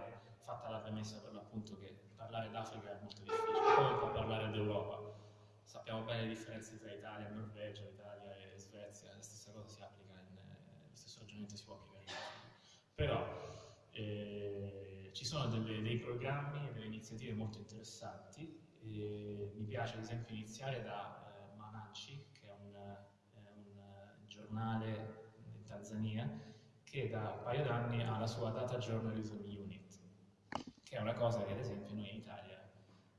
fatta la premessa per l'appunto che parlare d'Africa è molto difficile, come può parlare d'Europa? Sappiamo bene le differenze tra Italia e Norvegia, Italia e Svezia, la stessa cosa si applica, in, eh, lo stesso ragionamento si può applicare però eh, ci sono delle, dei programmi e delle iniziative molto interessanti. E mi piace ad esempio iniziare da eh, Mananci, che è un, è un giornale Tanzania, che da un paio d'anni ha la sua Data Journalism Unit, che è una cosa che ad esempio noi in Italia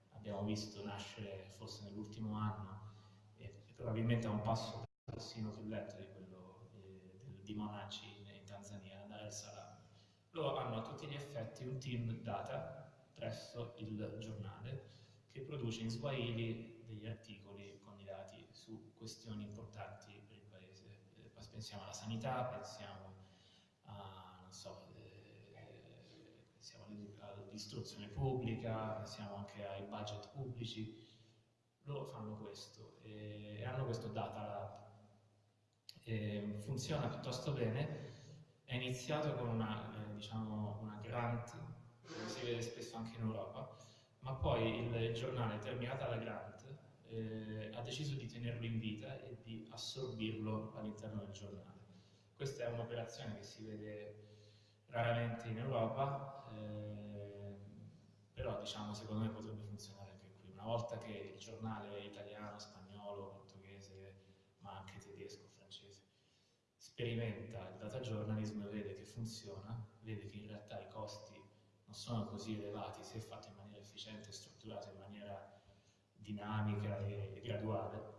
abbiamo visto nascere forse nell'ultimo anno e, probabilmente a un passo persino più lento di quello eh, di Monaci in, in Tanzania, Dar el Salaam. Loro hanno a tutti gli effetti un team data presso il giornale che produce in Swahili degli articoli con i dati su questioni importanti per il paese. Eh, pensiamo alla sanità, pensiamo a, so, eh, pensiamo all'istruzione pubblica, pensiamo anche ai budget pubblici. Loro fanno questo e, e hanno questo data lab. E funziona piuttosto bene, è iniziato con una, eh, diciamo, una grant, come si vede spesso anche in Europa, ma poi il giornale, terminata la grant, eh, ha deciso di tenerlo in vita e di assorbirlo all'interno del giornale. Questa è un'operazione che si vede raramente in Europa, eh, però diciamo secondo me potrebbe funzionare anche qui. Una volta che il giornale italiano, spagnolo, portoghese, ma anche tedesco, francese, sperimenta il data journalism, vede che funziona, vede che in realtà i costi non sono così elevati se fatto in maniera efficiente e strutturato in maniera dinamica e graduale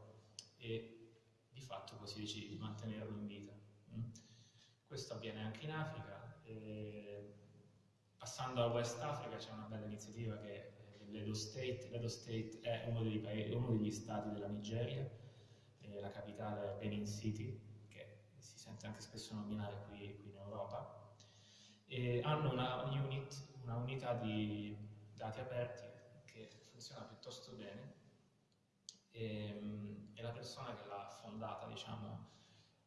e di fatto così decide di mantenerlo in vita. Mm? Questo avviene anche in Africa. E passando al West Africa c'è una bella iniziativa che è l'Edo State. L'Edo State è uno, paesi, uno, degli stati della Nigeria, la capitale è Benin City, che si sente anche spesso nominare qui, qui in Europa, e hanno una unit, una unità di dati aperti funziona piuttosto bene e, ehm, e la persona che l'ha fondata, diciamo,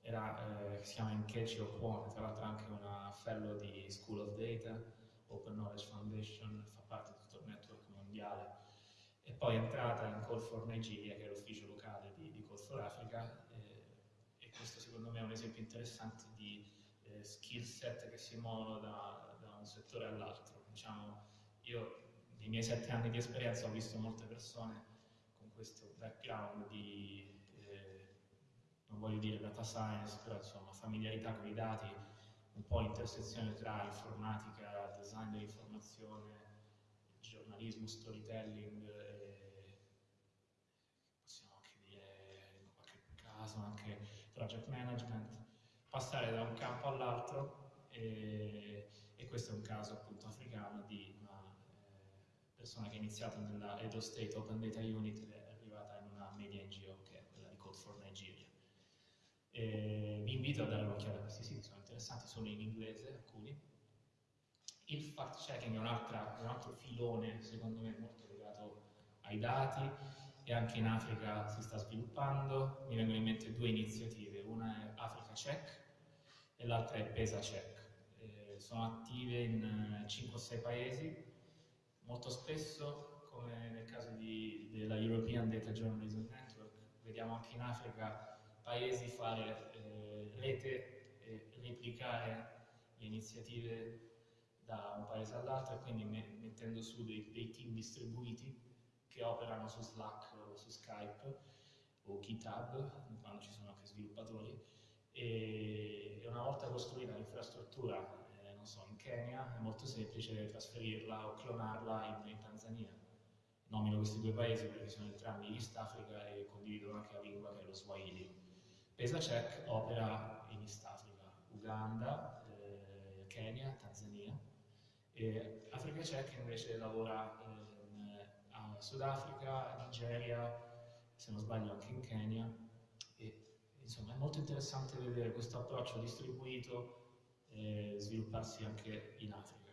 era, eh, si chiama Nkechi Okwone, tra l'altro anche una fellow di School of Data, Open Knowledge Foundation, fa parte di tutto il network mondiale e poi è entrata in Call for Nigeria, che è l'ufficio locale di, di Call for Africa eh, e questo secondo me è un esempio interessante di eh, skill set che si muovono da, da un settore all'altro. Diciamo, io nei miei sette anni di esperienza ho visto molte persone con questo background di, eh, non voglio dire data science, però insomma familiarità con i dati, un po' intersezione tra informatica, design dell'informazione, giornalismo, storytelling, e possiamo anche dire in qualche caso anche project management, passare da un campo all'altro e, e questo è un caso appunto africano di persona che ha iniziato nella Edo State Open Data Unit è arrivata in una media NGO che è quella di Code for Nigeria. E vi invito a dare un'occhiata a questi siti, sono interessanti, sono in inglese alcuni. Il fact checking è un, un altro filone, secondo me, molto legato ai dati e anche in Africa si sta sviluppando. Mi vengono in mente due iniziative, una è Africa Check e l'altra è Pesa Check. Eh, sono attive in 5-6 paesi Molto spesso, come nel caso di, della European Data Journalism Network, vediamo anche in Africa paesi fare eh, rete e replicare le iniziative da un paese all'altro e quindi me mettendo su dei, dei, team distribuiti che operano su Slack o su Skype o GitHub, quando ci sono anche sviluppatori, e, una volta costruita l'infrastruttura so, in Kenya è molto semplice trasferirla o clonarla in, in Tanzania. Nomino questi due paesi perché sono entrambi East Africa e condividono anche la lingua che è lo Swahili. PesaCheck opera in East Africa, Uganda, eh, Kenya, Tanzania e Africa Check invece lavora in, a Sudafrica, Nigeria, se non sbaglio anche in Kenya e insomma è molto interessante vedere questo approccio distribuito eh, svilupparsi anche in Africa.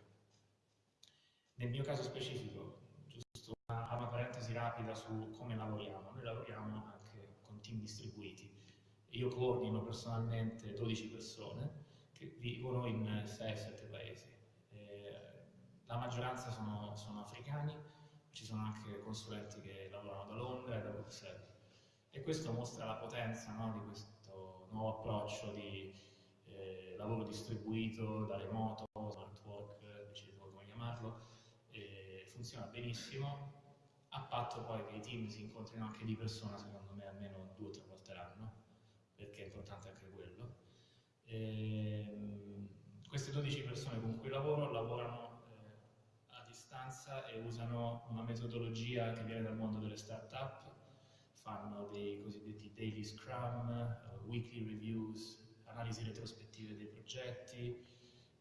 Nel mio caso specifico, giusto una, una parentesi rapida su come lavoriamo, noi lavoriamo anche con team distribuiti. Io coordino personalmente 12 persone che vivono in 6-7 paesi. Eh, la maggioranza sono, sono africani, ci sono anche consulenti che lavorano da Londra e da Bruxelles. E questo mostra la potenza no, di questo nuovo approccio di eh, lavoro distribuito da remoto, smart work, decidete come chiamarlo, eh, funziona benissimo, a patto poi che i team si incontrino anche di persona, secondo me almeno due o tre volte l'anno, perché è importante anche quello. Eh, queste 12 persone con cui lavoro lavorano eh, a distanza e usano una metodologia che viene dal mondo delle start-up, fanno dei cosiddetti daily scrum, uh, weekly reviews, analisi retrospettive dei progetti,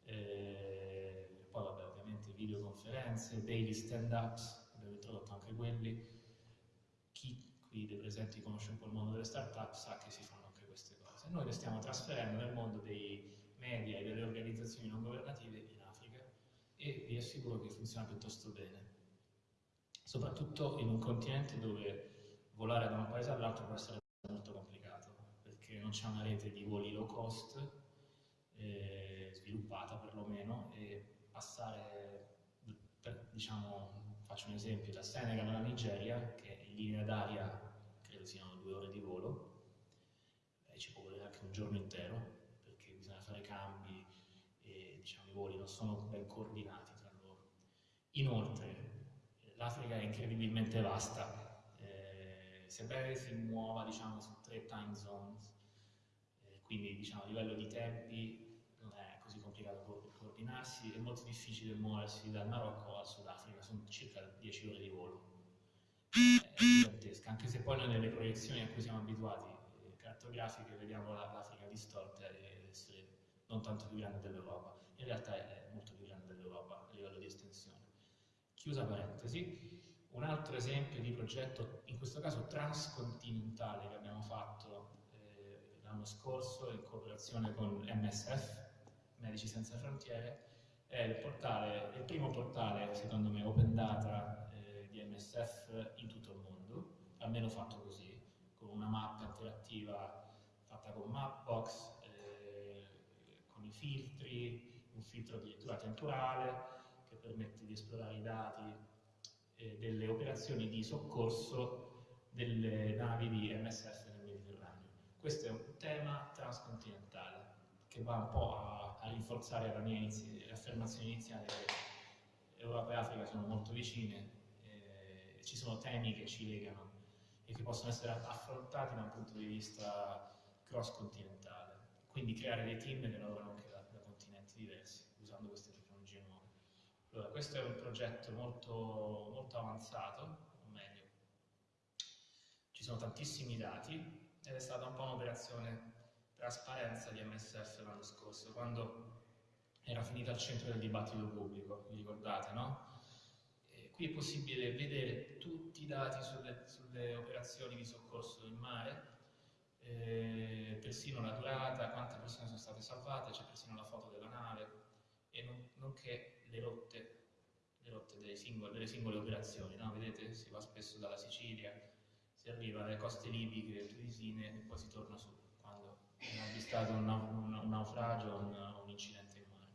eh, poi vabbè ovviamente videoconferenze, daily stand-ups, abbiamo introdotto anche quelli. Chi qui dei presenti conosce un po' il mondo delle start-up sa che si fanno anche queste cose. Noi le stiamo trasferendo nel mondo dei media e delle organizzazioni non governative in Africa e vi assicuro che funziona piuttosto bene. Soprattutto in un continente dove volare da un paese all'altro può essere molto complicato, c'è una rete di voli low cost eh, sviluppata perlomeno e passare, per, diciamo, faccio un esempio, da Senegal alla Nigeria, che in linea d'aria credo siano due ore di volo, eh, ci può volere anche un giorno intero, fare cambi e diciamo, i voli non sono ben coordinati tra loro. Inoltre l'Africa è incredibilmente vasta, eh, sebbene si muova diciamo, su tre time zones, quindi diciamo, a livello di tempi non è così complicato co coordinarsi, è molto difficile muoversi dal Marocco al Sudafrica, sono circa 10 ore di volo. È gigantesca, anche se poi noi nelle proiezioni a cui siamo abituati, eh, cartografiche, vediamo l'Africa distorta ed essere non tanto più grande dell'Europa, in realtà è molto più grande dell'Europa a livello di estensione. Chiusa parentesi, un altro esempio di progetto, in questo caso transcontinentale, che abbiamo fatto l'anno scorso in cooperazione con MSF, Medici Senza Frontiere, è il, portale, il primo portale, secondo me, open data eh, di MSF in tutto il mondo, almeno fatto così, con una mappa interattiva fatta con Mapbox, con i filtri, un filtro addirittura temporale che permette di esplorare i dati eh, delle operazioni di soccorso delle navi di MSF nel. Questo è un tema transcontinentale che va un po' a, a rinforzare la mia inizi affermazione iniziale che Europa e Africa sono molto vicine, eh, ci sono temi che ci legano e che possono essere affrontati da un punto di vista cross-continentale quindi creare dei team che lavorano anche da, da continenti diversi, usando queste tecnologie nuove. Allora, questo è un progetto molto, molto avanzato, o meglio, ci sono tantissimi dati ed è stata un po' un'operazione trasparenza di MSF l'anno scorso, quando era finita al centro del dibattito pubblico, vi ricordate, no? E qui è possibile vedere tutti i dati sulle, sulle operazioni di soccorso in mare, eh, persino la durata, quante persone sono state salvate, c'è persino la foto della nave e non, nonché le rotte, le rotte delle, singole, delle singole operazioni. No? Vedete, si va spesso dalla Sicilia, si arriva alle coste libiche, tunisine e poi si torna su quando è avvistato un, un, un naufragio o un, un, incidente in mare.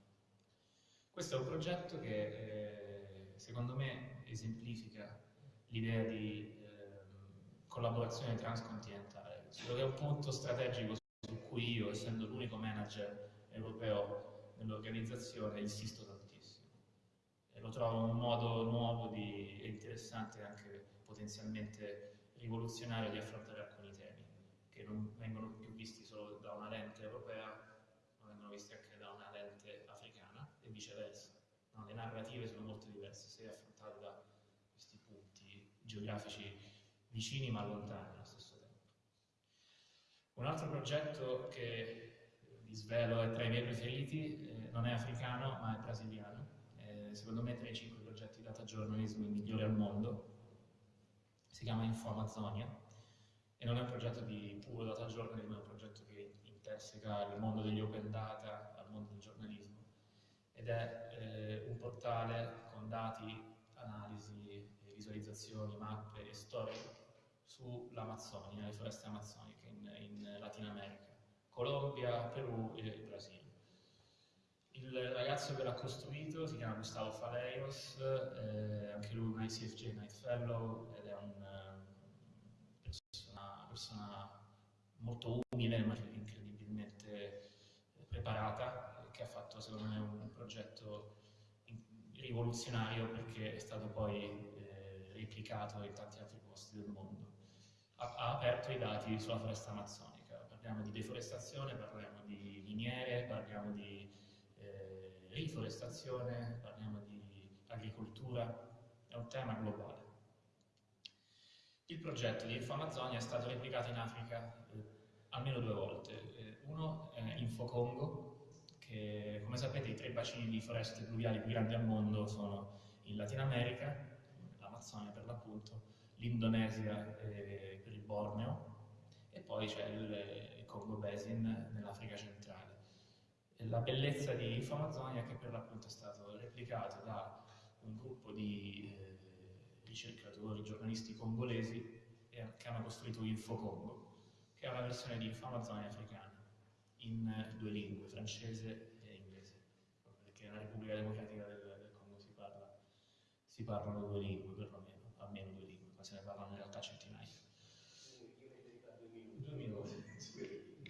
Questo è un progetto che eh, secondo me esemplifica l'idea di eh, collaborazione transcontinentale Credo che è un punto strategico su cui io, essendo l'unico manager europeo nell'organizzazione, insisto tantissimo. E lo trovo un modo nuovo e interessante anche potenzialmente rivoluzionario di affrontare alcuni temi che non vengono più visti solo da una lente europea, ma vengono visti anche da una lente africana e viceversa. No, le narrative sono molto diverse se affrontate da questi punti geografici vicini ma lontani. Un altro progetto che vi svelo è tra i miei preferiti, eh, non è africano ma è brasiliano, eh, secondo me tra i cinque progetti data journalism migliori al mondo, si chiama Info Amazonia e non è un progetto di puro data journalism, è un progetto che interseca il mondo degli open data al mondo del giornalismo ed è eh, un portale con dati, analisi, visualizzazioni, mappe e storie sull'Amazzonia, le foreste amazzoniche in Latina America, Colombia, Perù e Brasile. Il ragazzo che l'ha costruito si chiama Gustavo Faleiros, eh, anche lui un ICFJ Night Fellow ed è eh, persona, molto umile ma incredibilmente preparata che ha fatto secondo me un progetto rivoluzionario perché è stato poi eh, replicato in tanti altri posti del mondo ha, ha aperto i dati sulla foresta amazzonica. Parliamo di deforestazione, parliamo di miniere, parliamo di eh, deforestazione, parliamo di agricoltura, è un tema globale. Il progetto di InfoAmazzonia è stato replicato in Africa eh, almeno due volte. Eh, uno è Infocongo, che come sapete i tre bacini di foreste pluviali più grandi al mondo sono in Latino America, l'Amazzonia per l'appunto, l'Indonesia eh, per il Borneo e poi c'è il, il Congo Basin nell'Africa centrale. La bellezza di InfoAmazzonia è che per l'appunto è stato replicato da un gruppo di eh, ricercatori, giornalisti congolesi che hanno costruito InfoCongo, che è una versione di InfoAmazzonia africana in due lingue, francese e inglese, perché nella Repubblica Democratica del, del Congo si, parla, si parlano due lingue perlomeno, almeno due lingue, ma se ne parlano in realtà centinaia. Due minuti,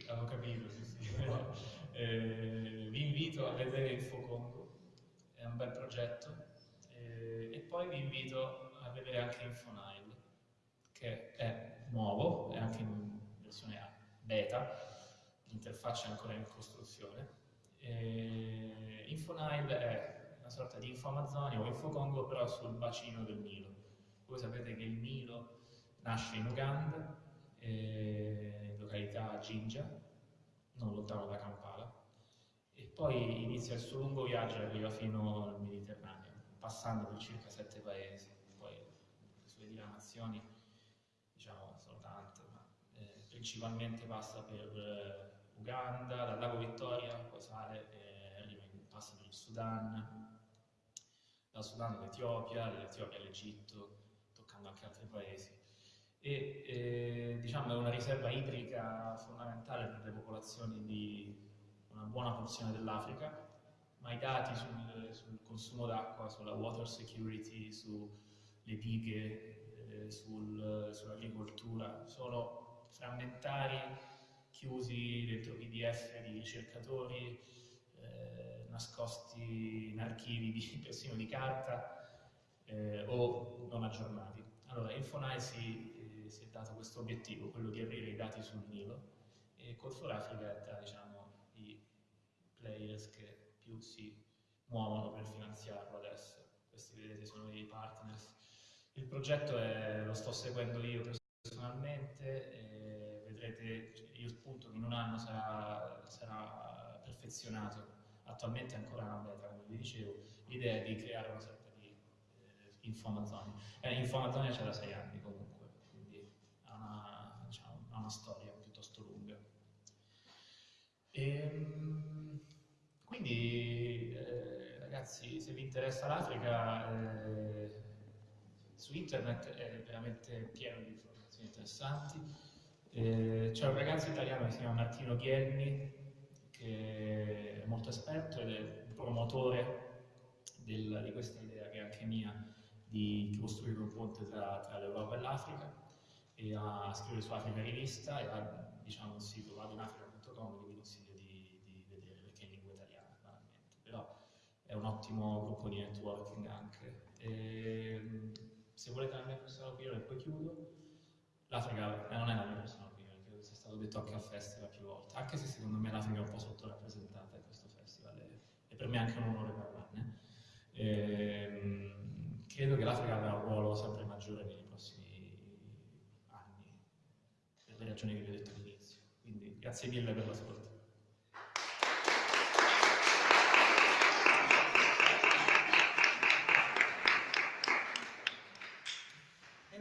avevo capito, sì, sì. eh, vi invito a vedere InfoCongo, è un bel progetto, eh, e poi vi invito vedere anche InfoNile, che è nuovo, è anche in versione beta, l'interfaccia è ancora in costruzione. E InfoNile è una sorta di InfoAmazzonia o InfoCongo però sul bacino del Nilo. Voi sapete che il Nilo nasce in Uganda, eh, località Jinja, non lontano da Kampala, e poi inizia il suo lungo viaggio e arriva fino al Mediterraneo, passando per circa sette paesi. Diramazioni, diciamo, sono tante, ma eh, principalmente passa per eh, Uganda, dal lago Vittoria, poi sale e arriva in, passa per il Sudan, dal Sudan all'Etiopia, dall'Etiopia all'Egitto, toccando anche altri paesi. E eh, diciamo è una riserva idrica fondamentale per le popolazioni di una buona porzione dell'Africa, ma i dati sul, sul consumo d'acqua, sulla water security, sulle dighe, eh, sul, sull'agricoltura sono frammentari, chiusi dentro PDF di ricercatori, eh, nascosti in archivi di, persino di carta eh, o non aggiornati. Allora, Infonai si, eh, si è dato questo obiettivo, quello di aprire i dati sul Nilo e Code for Africa è tra diciamo, i players che più si muovono per finanziarlo adesso. Questi vedete sono i partners. Il progetto è, lo sto seguendo io personalmente, vedrete il punto che in un anno sarà, sarà perfezionato. Attualmente è ancora una beta, come vi dicevo. L'idea è di creare una sorta di eh, Info Amazzonia. Eh, Info c'è da sei anni comunque, quindi ha una, diciamo, ha una storia piuttosto lunga. E, ehm, quindi, eh, ragazzi, se vi interessa l'Africa, eh, su internet è veramente pieno di informazioni interessanti. Eh, c'è un ragazzo italiano che si chiama Martino Ghielmi, che è molto esperto ed è un promotore del, di questa idea che è anche mia di costruire un ponte tra, tra l'Europa e l'Africa. E a scrivere su Africa Rivista e ha diciamo, un sito vadonafrica.com che vi consiglio di, di, vedere perché è in lingua italiana banalmente. Però è un ottimo gruppo di networking anche. E, se volete la mia personale opinione poi chiudo l'Africa non è la mia personale opinione credo sia stato detto anche al festival più volte anche se secondo me l'Africa è un po' sottorappresentata in questo festival e, per me è anche un onore parlarne e, credo che l'Africa avrà un ruolo sempre maggiore nei prossimi anni, per le ragioni che vi ho detto all'inizio. Quindi grazie mille per l'ascolto.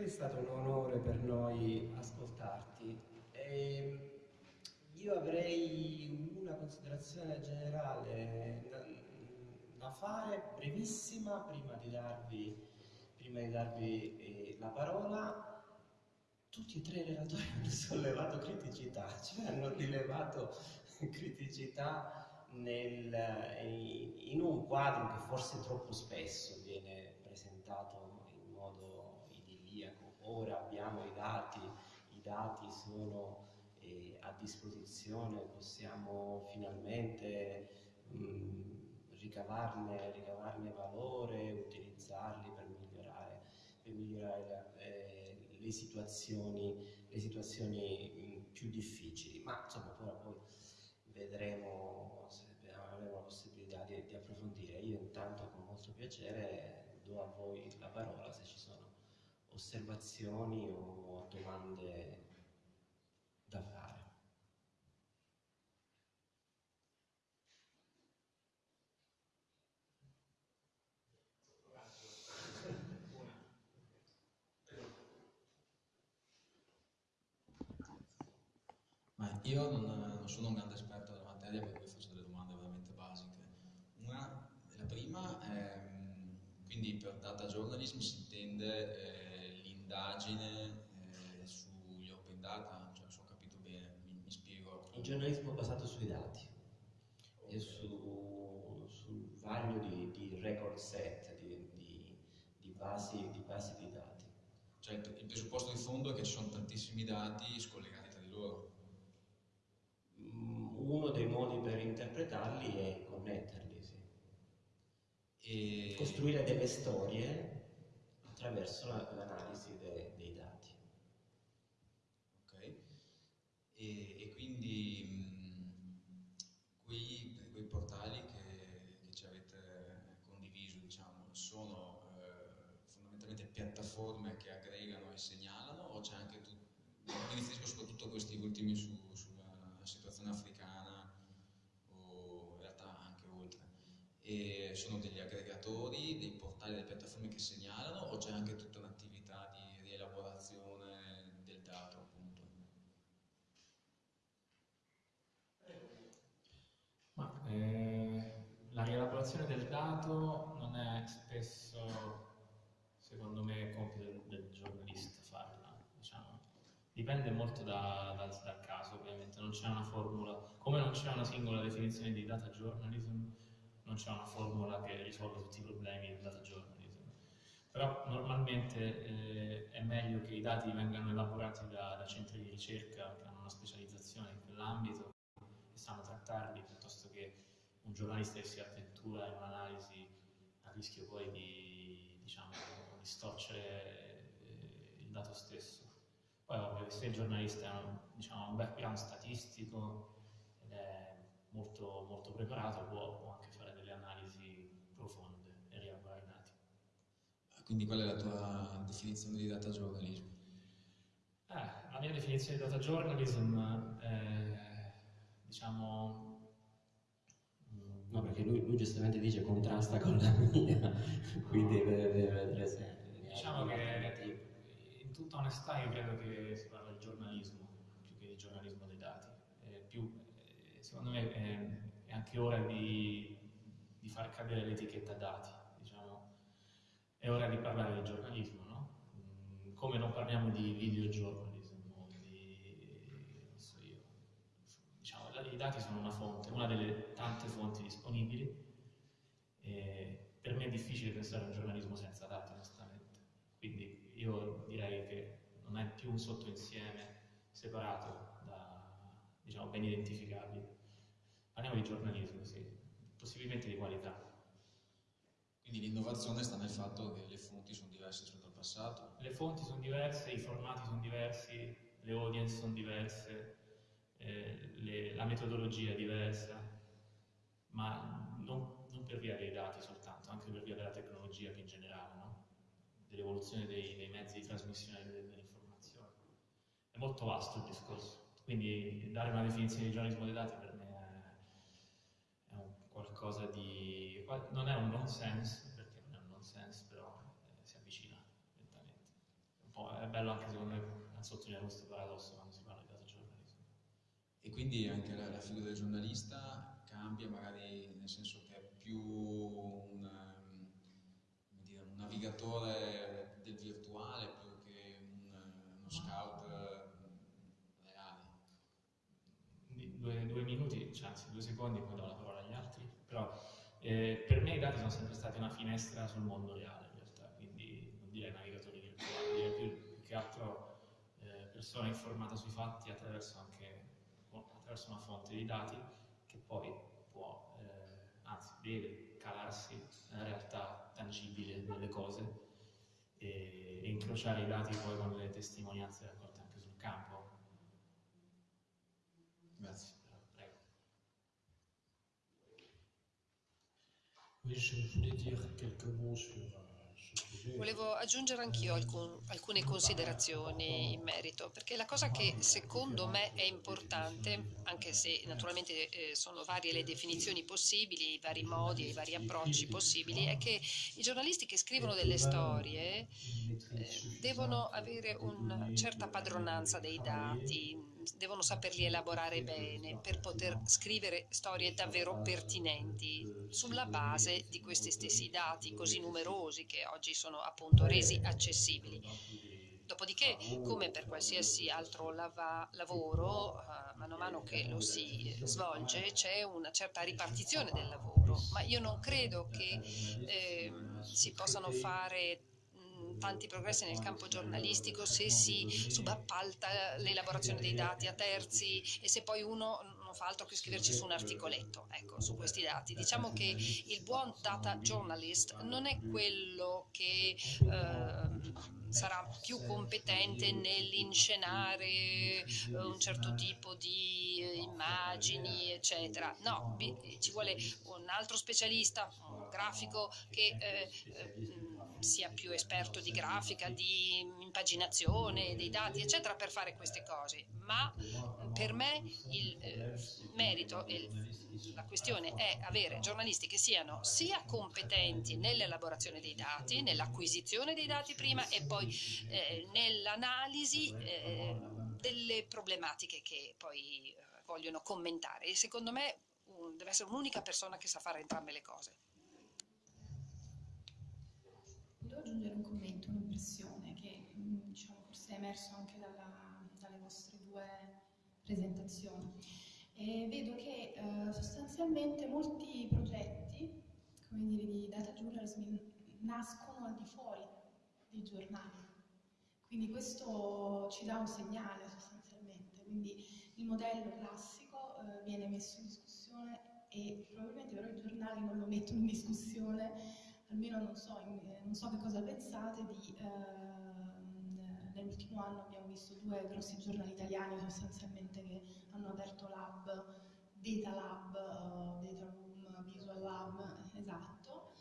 È stato un onore per noi ascoltarti. E ehm, io avrei una considerazione generale da fare, brevissima, prima di darvi, prima di darvi eh, la parola. Tutti e tre i relatori hanno sollevato criticità, cioè hanno rilevato criticità nel, in un quadro che forse troppo spesso viene presentato. Ora abbiamo i dati, i dati sono eh, a disposizione, possiamo finalmente mh, ricavarne, ricavarne valore, utilizzarli per migliorare, per migliorare la, eh, le situazioni, le situazioni più difficili. Ma insomma poi, vedremo se avremo la possibilità di, di approfondire. nostro piacere do a voi la parola se ci sono osservazioni o domande da fare. Ma io non, non sono un grande esperto della materia, per cui faccio delle domande veramente basiche. Una, la prima è, quindi per data journalism si intende eh, l'indagine eh, sugli open data, cioè se ho capito bene, mi, mi spiego. Un giornalismo basato sui dati e su, sul vaglio di, di record set, di, di, di, basi, di basi di dati. Cioè il presupposto di fondo è che ci sono tantissimi dati scollegati tra di loro. Mm, uno dei modi per interpretarli è connetterli, sì. E... Costruire delle storie attraverso la, l'analisi de, dei dati. Ok. E, e quindi mh, quei, quei, portali che, che, ci avete condiviso, diciamo, sono eh, fondamentalmente piattaforme che aggregano e segnalano o c'è anche tu, mi riferisco soprattutto a questi ultimi su, sulla situazione africana o in realtà anche oltre. Sono degli aggregatori, dei portali, delle piattaforme che segnalano o c'è anche tutta un'attività di rielaborazione del dato appunto? Ma, eh, la rielaborazione del dato non è spesso, secondo me, compito del, del giornalista farla, diciamo. Dipende molto da, da, dal caso, ovviamente, non c'è una formula, come non c'è una singola definizione di data journalism, non c'è una formula che risolve tutti i problemi del data journalism. Però normalmente eh, è meglio che i dati vengano elaborati da, da centri di ricerca che hanno una specializzazione in quell'ambito e sanno trattarli piuttosto che un giornalista che si avventura in un'analisi a rischio poi di diciamo, distorcere eh, il dato stesso. Poi ovvio se il giornalista ha un, diciamo, un background statistico ed è molto, molto preparato può, può anche profonde e rielaborare i dati. Quindi qual è la tua definizione di data journalism? Eh, la mia definizione di data journalism è, diciamo... No, perché lui, lui, giustamente dice contrasta con la mia, quindi deve, deve avere sempre... Diciamo che in tutta onestà io credo che si parla di giornalismo più che di giornalismo dei dati. Eh, più, eh, secondo me è, è, anche ora di far cadere l'etichetta dati, diciamo. È ora di parlare di giornalismo, no? Come non parliamo di videogiornalism o di... non so io. Diciamo, i dati sono una fonte, una delle tante fonti disponibili. E per me è difficile pensare a un giornalismo senza dati, onestamente. Quindi io direi che non è più un sottoinsieme separato da diciamo, ben identificabili. Parliamo di giornalismo, sì, possibilmente di qualità. Quindi l'innovazione sta nel fatto che le fonti sono diverse rispetto al passato? Le fonti sono diverse, i formati sono diversi, le audience sono diverse, eh, le, la metodologia è diversa, ma non, non, per via dei dati soltanto, anche per via della tecnologia più in generale, no? dell'evoluzione dei, dei, mezzi di trasmissione dell'informazione. È molto vasto il discorso, quindi dare una definizione di giornalismo dei dati per qualcosa di... non è un nonsense, perché non è un nonsense, però eh, si avvicina lentamente. è bello anche secondo me sottolineare questo paradosso quando si parla di data journalism. E quindi anche la, la figura del giornalista cambia magari nel senso che è più un, dire, un navigatore del virtuale più che un, uno scout reale. Due, due minuti, cioè, anzi due secondi, poi do la parola però eh, per me i dati sono sempre stati una finestra sul mondo reale in realtà, quindi non direi navigatori virtuali, direi più che altro eh, persona informata sui fatti attraverso anche attraverso una fonte di dati che poi può, eh, anzi deve calarsi nella realtà tangibile delle cose e, e incrociare i dati poi con le testimonianze raccolte anche sul campo. Grazie. Volevo aggiungere anch'io alcun, alcune considerazioni in merito, perché la cosa che secondo me è importante, anche se naturalmente eh, sono varie le definizioni possibili, i vari modi e i vari approcci possibili, è che i giornalisti che scrivono delle storie eh, devono avere una certa padronanza dei dati, devono saperli elaborare bene per poter scrivere storie davvero pertinenti sulla base di questi stessi dati così numerosi che oggi sono appunto resi accessibili. Dopodiché, come per qualsiasi altro lava, lavoro, uh, mano a mano che lo si svolge, c'è una certa ripartizione del lavoro, ma io non credo che eh, si possano fare tanti progressi nel campo giornalistico se si subappalta l'elaborazione dei dati a terzi e se poi uno non fa altro che scriverci su un articoletto, ecco, su questi dati. Diciamo che il buon data journalist non è quello che eh, sarà più competente nell'inscenare eh, un certo tipo di eh, immagini, eccetera. No, ci vuole un altro specialista, un grafico che eh, eh sia più esperto di grafica, di impaginazione, dei dati, eccetera, per fare queste cose. Ma per me il eh, merito e la questione è avere giornalisti che siano sia competenti nell'elaborazione dei dati, nell'acquisizione dei dati prima e poi eh, nell'analisi eh, delle problematiche che poi eh, vogliono commentare. E secondo me un, deve essere un'unica persona che sa fare entrambe le cose. Volevo aggiungere un commento, un'impressione che mm, diciamo, forse è emerso anche dalla, dalle vostre due presentazioni. E vedo che eh, sostanzialmente molti progetti come dire, di data journalism nascono al di fuori dei giornali. Quindi questo ci dà un segnale sostanzialmente. Quindi il modello classico eh, viene messo in discussione e probabilmente però i giornali non lo mettono in discussione almeno non so, in, eh, non so che cosa pensate di... Eh, nell'ultimo anno abbiamo visto due grossi giornali italiani sostanzialmente che hanno aperto lab, Data Lab, uh, Data Room, Visual Lab, esatto.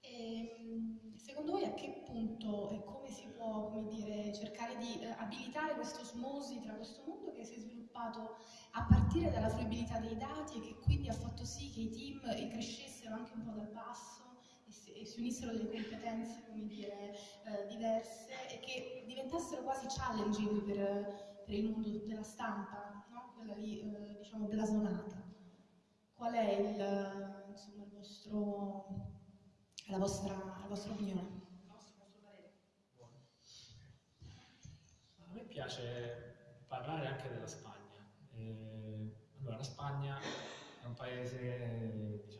E, ehm, secondo voi a che punto e come si può come dire, cercare di eh, abilitare questo osmosi tra questo mondo che si è sviluppato a partire dalla fruibilità dei dati e che quindi ha fatto sì che i team crescessero anche un po' dal basso e si unissero delle competenze, come dire, eh, diverse e che diventassero quasi challenging per, per il mondo della stampa, no? quella lì, eh, diciamo, blasonata. Qual è il, insomma, il vostro, la, vostra, la vostra opinione? A me piace parlare anche della Spagna. Eh, allora, la Spagna è un paese, diciamo,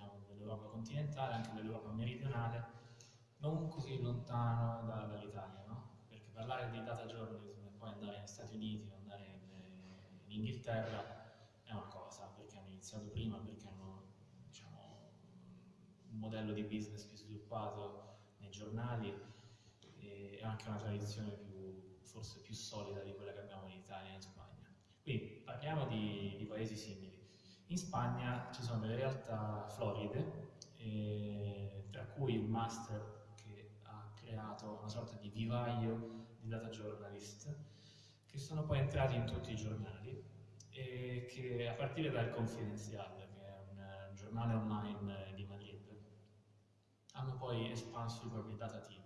dell'Europa continentale, anche dell'Europa meridionale, non così lontano da, dall'Italia, no? Perché parlare di data journalism e poi andare negli Stati Uniti, andare in, in Inghilterra è una cosa, perché hanno iniziato prima, perché hanno diciamo, un modello di business più sviluppato nei giornali e anche una tradizione più, forse più solida di quella che abbiamo in Italia e in Spagna. Quindi parliamo di, di paesi simili. In Spagna ci sono delle realtà floride, eh, tra cui un master che ha creato una sorta di vivaio di data journalist, che sono poi entrati in tutti i giornali e che a partire dal Confidencial, che è un, giornale online di Madrid, hanno poi espanso i propri data team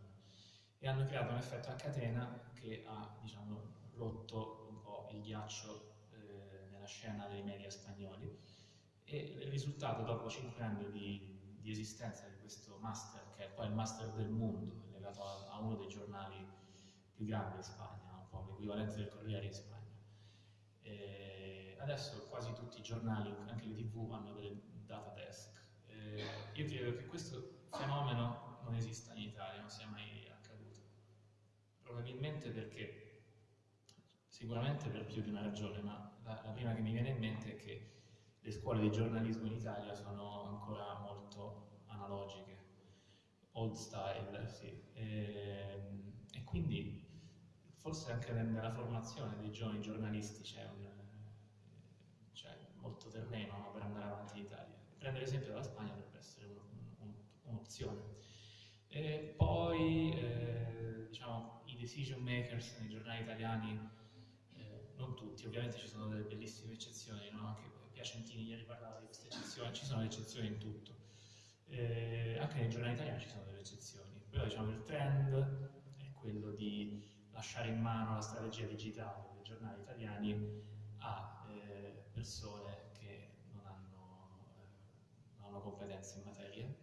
e hanno creato un effetto a catena che ha diciamo, rotto un po' il ghiaccio eh, nella scena dei media spagnoli e il risultato dopo cinque anni di, di, esistenza di questo master, che è poi il master del mondo, legato a, a uno dei giornali più grandi in Spagna, un po' l'equivalente del Corriere in Spagna. E adesso quasi tutti i giornali, anche le tv, hanno delle data desk. E io credo che questo fenomeno non esista in Italia, non sia mai accaduto. Probabilmente perché, sicuramente per più di una ragione, ma la, la prima che mi viene in mente è che le scuole di giornalismo in Italia sono ancora molto analogiche, old style, sì. E, ehm, e quindi forse anche nella formazione dei giovani giornalisti c'è molto terreno no, per andare avanti in Italia. Prendere l'esempio della Spagna dovrebbe essere uno, un, un'opzione. E poi eh, diciamo, i decision makers nei giornali italiani, eh, non tutti, ovviamente ci sono delle bellissime eccezioni, no? anche Piacentini ieri parlava di queste eccezioni, ci sono eccezioni in tutto. Eh, anche nei giornali italiani ci sono delle eccezioni, però diciamo il trend è quello di lasciare in mano la strategia digitale dei giornali italiani a eh, persone che non hanno, eh, non hanno competenze in materia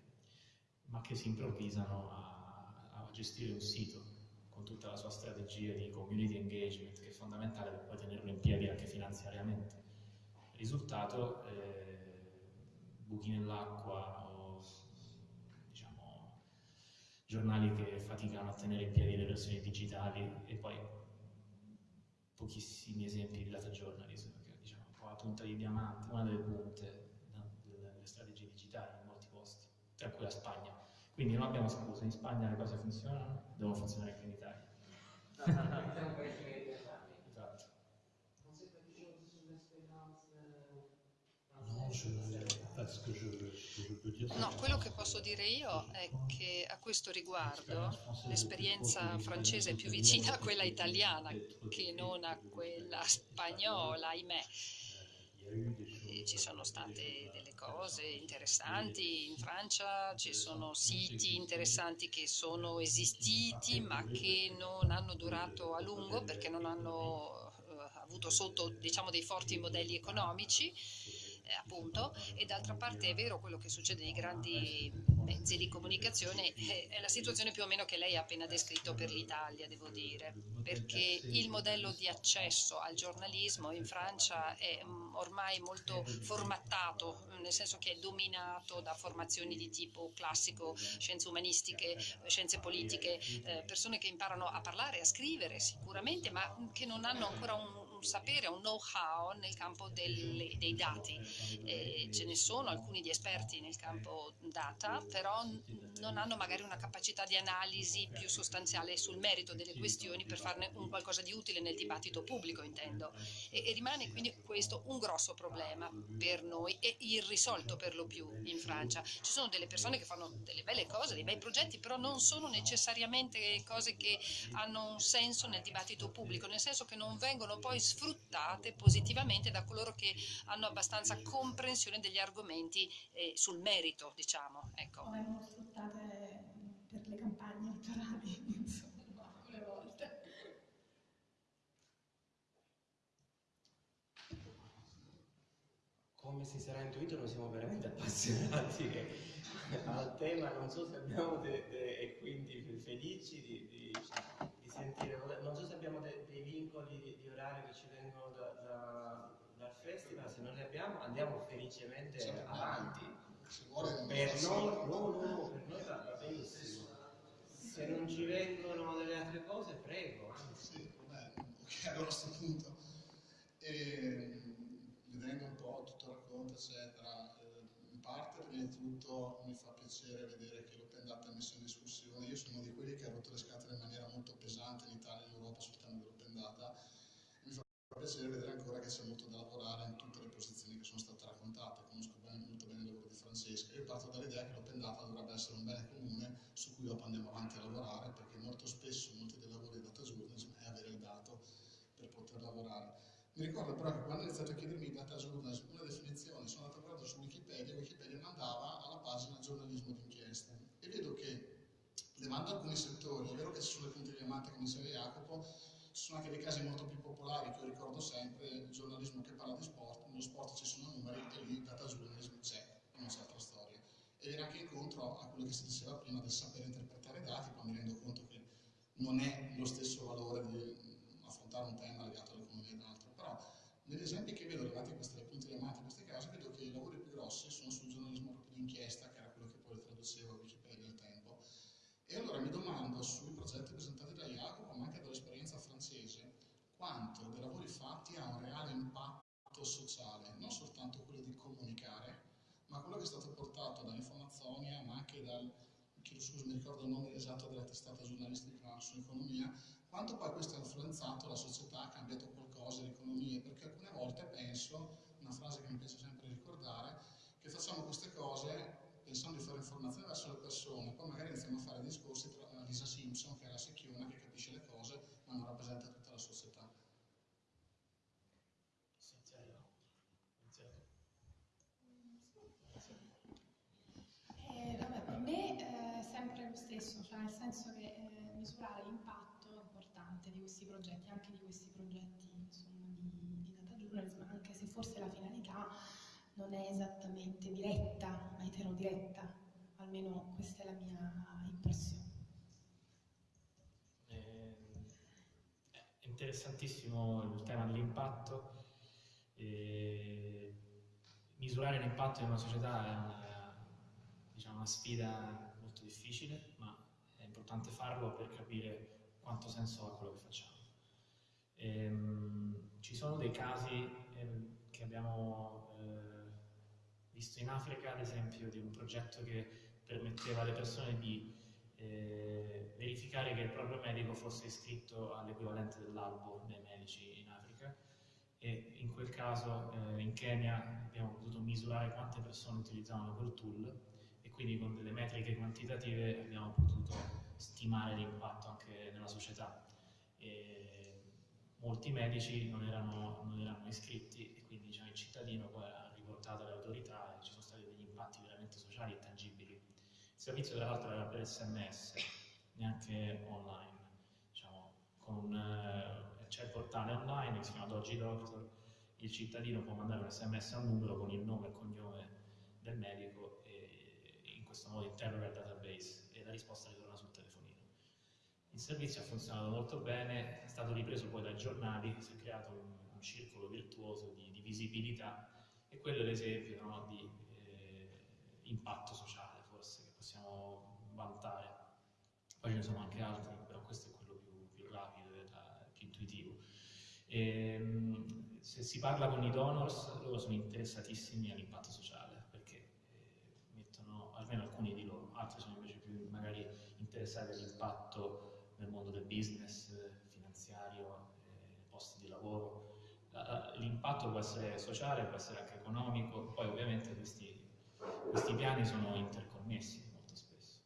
ma che si improvvisano a, a, gestire un sito con tutta la sua strategia di community engagement che è fondamentale per poi tenerlo in piedi anche finanziariamente. Risultato, eh, buchi nell'acqua o diciamo, giornali che faticano a tenere in piedi le versioni digitali e poi pochissimi esempi di data journalism, che diciamo, un po' la punta di diamante, una delle punte delle strategie digitali in molti posti, tra cui la Spagna. Quindi non abbiamo scuse, in Spagna le cose funzionano, devono funzionare anche in Italia. esatto. No, quello che posso dire io è che a questo riguardo l'esperienza francese è più vicina a quella italiana che non a quella spagnola, ahimè. E ci sono state delle cose interessanti in Francia, ci sono siti interessanti che sono esistiti ma che non hanno durato a lungo perché non hanno eh, avuto sotto diciamo, dei forti modelli economici. eh, appunto, e d'altra parte è vero quello che succede nei grandi mezzi di comunicazione, eh, è la situazione più o meno che lei ha appena descritto per l'Italia, devo dire, perché il modello di accesso al giornalismo in Francia è mm, ormai molto formattato, nel senso che è dominato da formazioni di tipo classico, scienze umanistiche, scienze politiche, eh, persone che imparano a parlare, a scrivere sicuramente, ma che non hanno ancora un un sapere, un know-how nel campo delle, dei dati. Eh, ce ne sono alcuni di esperti nel campo data, però non hanno magari una capacità di analisi più sostanziale sul merito delle questioni per farne un qualcosa di utile nel dibattito pubblico, intendo. E, e rimane quindi questo un grosso problema per noi e irrisolto per lo più in Francia. Ci sono delle persone che fanno delle belle cose, dei bei progetti, però non sono necessariamente cose che hanno un senso nel dibattito pubblico, nel senso che non vengono poi sfruttate positivamente da coloro che hanno abbastanza comprensione degli argomenti eh, sul merito, diciamo. Ecco. O vengono sfruttate per le campagne elettorali, insomma, alcune volte. Come si sarà intuito noi siamo veramente appassionati al tema, non so se abbiamo de, de, e quindi felici di, di, di, sentire, non so se abbiamo de, dei vincoli di, di, orario che ci vengono da, da, dal festival, se non li abbiamo andiamo felicemente sì, avanti. Per noi, no, no, no, per noi va, benissimo. Se non ci vengono delle altre cose, prego. Sì, vabbè, ok, allora a questo punto, e, vedendo un po' tutto il racconto, eccetera, parte, prima di tutto mi fa piacere vedere che l'Open Data è messo in discussione. Io sono di quelli che ha rotto le scatole in maniera molto pesante in Italia e in Europa sul tema dell'Open Data. Mi fa piacere vedere ancora che c'è molto da lavorare in tutte le posizioni che sono state raccontate. Conosco bene, molto bene il lavoro di Francesca. Io parto dall'idea che l'Open Data dovrebbe essere un bene comune su cui dopo andiamo avanti a lavorare, perché molto spesso molti dei lavori di data journalism è avere il dato per poter lavorare. Mi ricordo però che quando ho iniziato a chiedermi data journalism, una definizione, sono andato a guardare su Wikipedia, Wikipedia mandava alla pagina giornalismo d'inchiesta e vedo che, levando alcuni settori, è vero che ci sono le punte diamante che diceva Jacopo, ci sono anche dei casi molto più popolari che io ricordo sempre, il giornalismo che parla di sport, nello sport ci sono numeri e lì data journalism c'è, non c'è altra storia. E viene anche incontro a quello che si diceva prima del sapere interpretare i dati, poi mi rendo conto che non è lo stesso valore di affrontare un tema legato all'economia ed altro negli esempi che vedo legati a queste punti diamante, in questi casi, vedo che i lavori più grossi sono sul giornalismo proprio di inchiesta, che era quello che poi traducevo a Wikipedia al tempo. E allora mi domando sui progetti presentati da Jacopo, ma anche dall'esperienza francese, quanto dei lavori fatti ha un reale impatto sociale, non soltanto quello di comunicare, ma quello che è stato portato dall'informazione, ma anche dal, chiedo scusa, mi ricordo il nome esatto della testata giornalistica sull'economia, quanto poi questo ha influenzato la società, ha cambiato qualcosa, l'economia, perché alcune volte penso, una frase che mi piace sempre ricordare, che facciamo queste cose pensando di fare informazione verso le persone, poi magari iniziamo a fare discorsi tra Lisa Simpson, che è la secchiona, che capisce le cose, ma non rappresenta tutta la società. Eh, vabbè, per me è sempre lo stesso, cioè nel senso che eh, misurare l'impatto è importante di questi progetti, anche di questi progetti insomma, di, di data journalism, anche se forse la finalità non è esattamente diretta, ma eterodiretta, almeno questa è la mia impressione. Eh, è interessantissimo il tema dell'impatto. misurare l'impatto in una società è una, diciamo, una sfida molto difficile, ma è importante farlo per capire quanto senso ha quello che facciamo. Ehm, ci sono dei casi eh, che abbiamo visto in Africa, ad esempio, di un progetto che permetteva alle persone di eh, verificare che il proprio medico fosse iscritto all'equivalente dell'albo dei medici in Africa e in quel caso eh, in Kenya abbiamo potuto misurare quante persone utilizzavano quel tool e quindi con delle metriche quantitative abbiamo potuto stimare l'impatto anche nella società. E molti medici non erano, non erano iscritti e quindi diciamo, il cittadino poi ha riportato alle autorità e ci sono stati degli impatti veramente sociali e tangibili. Il servizio tra l'altro era per sms, neanche online. Diciamo, eh, c'è il portale online che si chiama Doggy Doctor, il cittadino può mandare un sms a un numero con il nome e cognome del medico e in questo modo interroga il database e la risposta ritorna sul telefonino. Il servizio ha funzionato molto bene, è stato ripreso poi dai giornali, si è creato un, un circolo virtuoso di, di, visibilità e quello è l'esempio no, di eh, impatto sociale forse che possiamo vantare. Poi ce ne sono anche altri, però questo è quello più, più rapido e più intuitivo. E, ehm, se si parla con i donors, loro sono interessatissimi all'impatto sociale, perché eh, mettono, almeno alcuni di loro, altri sono invece più magari interessati all'impatto nel mondo del business, finanziario, eh, posti di lavoro. L'impatto può essere sociale, può essere anche economico, poi ovviamente questi, questi piani sono interconnessi molto spesso.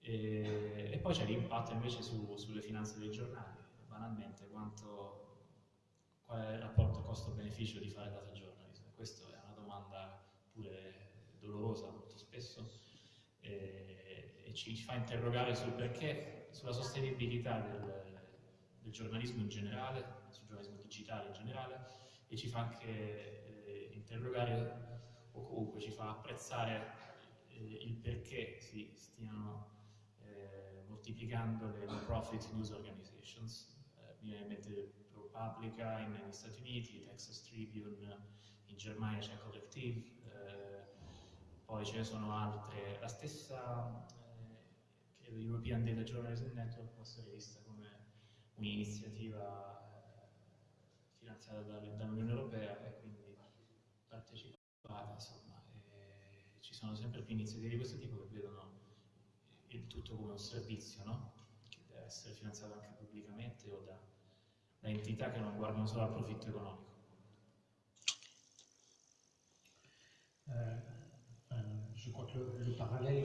E, e poi c'è l'impatto invece su, sulle finanze dei giornali, banalmente quanto qual è il rapporto costo-beneficio di fare data journalism? Questa è una domanda pure dolorosa molto spesso e, e ci fa interrogare sul perché, sulla sostenibilità del, del, giornalismo in generale, sul giornalismo digitale in generale e ci fa anche eh, interrogare o comunque ci fa apprezzare eh, il perché si stiano eh, moltiplicando le non-profit news organizations. Mi viene in mente ProPublica negli Stati Uniti, Texas Tribune, in Germania c'è Collective, eh, poi ce ne sono altre, la stessa eh, European Data Journalism Network può essere vista come un'iniziativa finanziata dall'Unione Europea e quindi partecipata, insomma, ci sono sempre più iniziative di questo tipo che vedono il tutto come un servizio, no? che deve essere finanziato anche pubblicamente o da da entità che non guardano solo al profitto economico. Eh,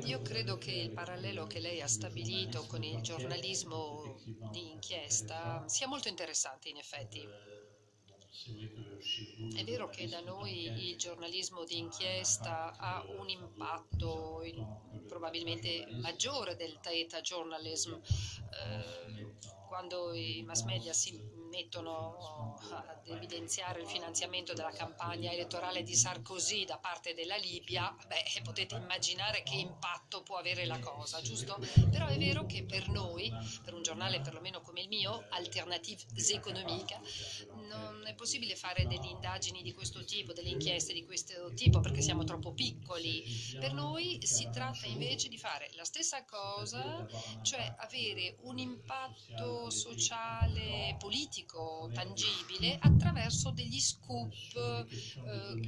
Io credo che il parallelo che lei ha stabilito con il giornalismo di inchiesta sia molto interessante in effetti. È vero che da noi il giornalismo di inchiesta ha un impatto probabilmente maggiore del data journalism. Eh, quando i mass media si mettono ad evidenziare il finanziamento della campagna elettorale di Sarkozy da parte della Libia, beh, potete immaginare che impatto può avere la cosa, giusto? Però è vero che per noi, per un giornale perlomeno come il mio, Alternatives Economica, non è possibile fare delle indagini di questo tipo, delle inchieste di questo tipo, perché siamo troppo piccoli. Per noi si tratta invece di fare la stessa cosa, cioè avere un impatto sociale, politico, tangibile, attraverso degli scoop eh,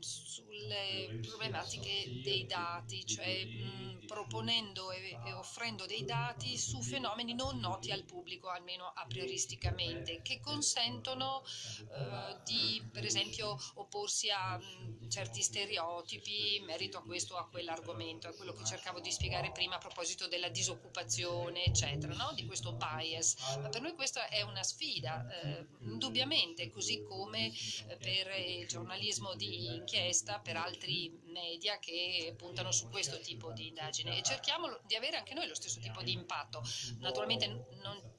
sulle problematiche dei dati, cioè mh, proponendo e, offrendo dei dati su fenomeni non noti al pubblico, almeno a prioristicamente, che consentono eh, di, per esempio, opporsi a mh, certi stereotipi in merito a questo o a quell'argomento, è quello che cercavo di spiegare prima a proposito della disoccupazione, eccetera, no? di questo bias. Ma per noi questa è una sfida, eh, indubbiamente, così come eh, per il giornalismo di inchiesta, per altri media che puntano su questo tipo di indagine e cerchiamo di avere anche noi lo stesso tipo di impatto. Naturalmente non